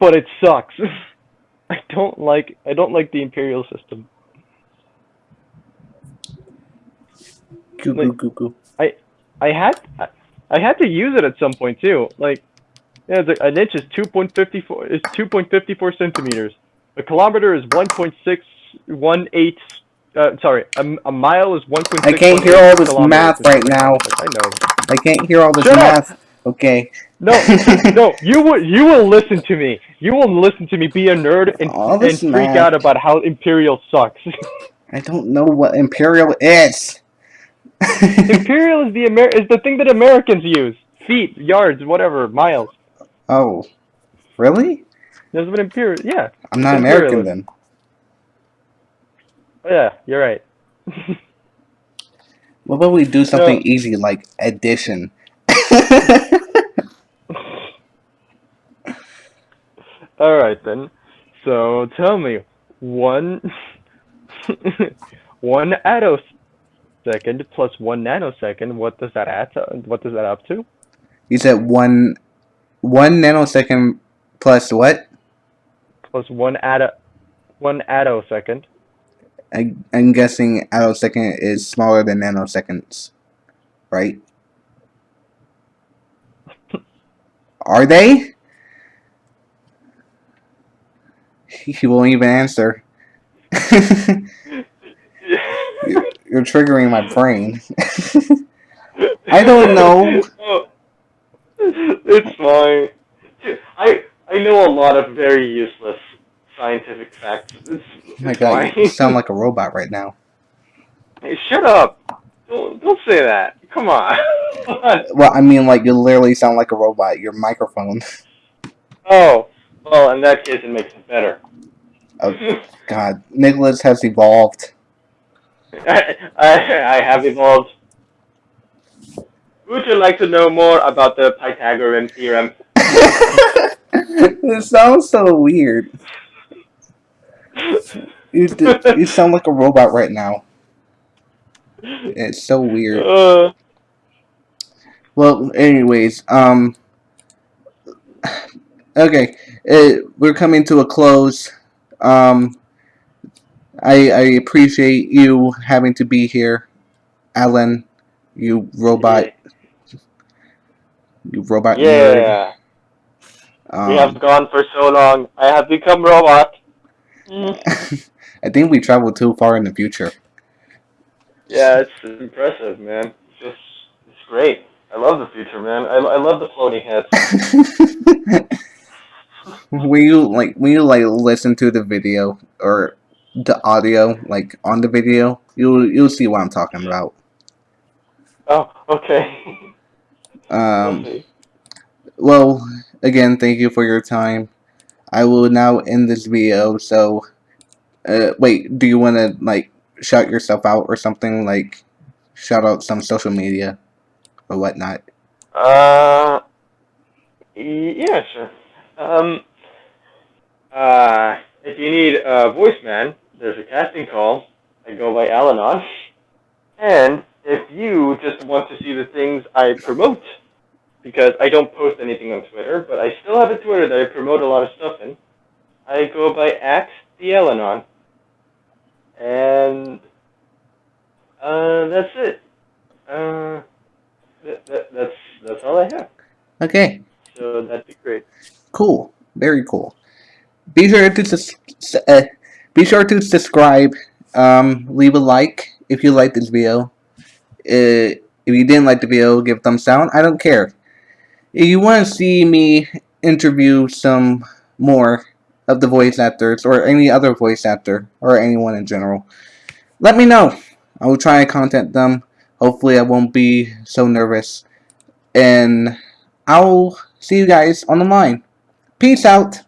but it sucks. I don't like. I don't like the imperial system. Cuckoo, Like- cuckoo. I I had I had to use it at some point too. Like, yeah, it's like an inch is two point fifty four is two point fifty four centimeters. A kilometer is one point six one eight. Uh, sorry, a, a mile is one point. I can't hear all this math right now. I know. I can't hear all this Shut up! math. Okay. No, no, you will you will listen to me. You will listen to me be a nerd and, and freak math. out about how imperial sucks. I don't know what imperial is. imperial is the Amer- is the thing that Americans use. Feet, yards, whatever, miles. Oh, really? There's an imperial. Yeah. I'm not American then. Oh, yeah. You're right. What about we do something No. easy like addition? All right then. So tell me, one one attosecond plus one nanosecond. What does that add? To, what does that up to? you said one one nanosecond plus what? Plus one atto one attosecond. I, I'm guessing attosecond is smaller than nanoseconds, right? Are they? He won't even answer. you're, you're triggering my brain. I don't know. Oh. It's fine. I I know a lot of very useless scientific facts. It's, it's Oh my god, fine. you sound like a robot right now. Hey, shut up! Don't don't say that. Come on. Come on. Well, I mean, like, you literally sound like a robot. Your microphone. Oh, well, in that case, it makes it better. Oh. God, Nicholas has evolved. I, I, I have evolved. Would you like to know more about the Pythagorean theorem? it sounds so weird. You, d- you sound like a robot right now. It's so weird. Uh, Well, anyways, um, okay, uh, we're coming to a close. Um, I I appreciate you having to be here, Alan. You robot, robot yeah, Um, we have gone for so long. I have become robot. Mm. I think we traveled too far in the future. Yeah, it's impressive, man. It's just, it's great. I love the future, man. I, I love the floating heads. when you like when you like listen to the video or the audio like on the video, you'll you'll see what I'm talking about. Oh, okay. Um, Okay. well, again, thank you for your time. I will now end this video. So, uh, wait, do you want to like shout yourself out or something like shout out some social media or whatnot? Uh, yeah, sure. Um, uh, if you need a voice man, there's a casting call. I go by Alanon. And if you just want to see the things I promote, because I don't post anything on Twitter, but I still have a Twitter that I promote a lot of stuff in, I go by at the Alanon. And, uh, that's it. Uh, that, that, that's, that's all I have. Okay, So that'd be great. cool, very cool. Be sure to uh, be sure to subscribe. Um, leave a like if you like this video. Uh, if you didn't like the video, give a thumbs down. I don't care. If you want to see me interview some more of the voice actors or any other voice actor or anyone in general, let me know. I will try and contact them. Hopefully, I won't be so nervous. And I'll see you guys on the line. Peace out.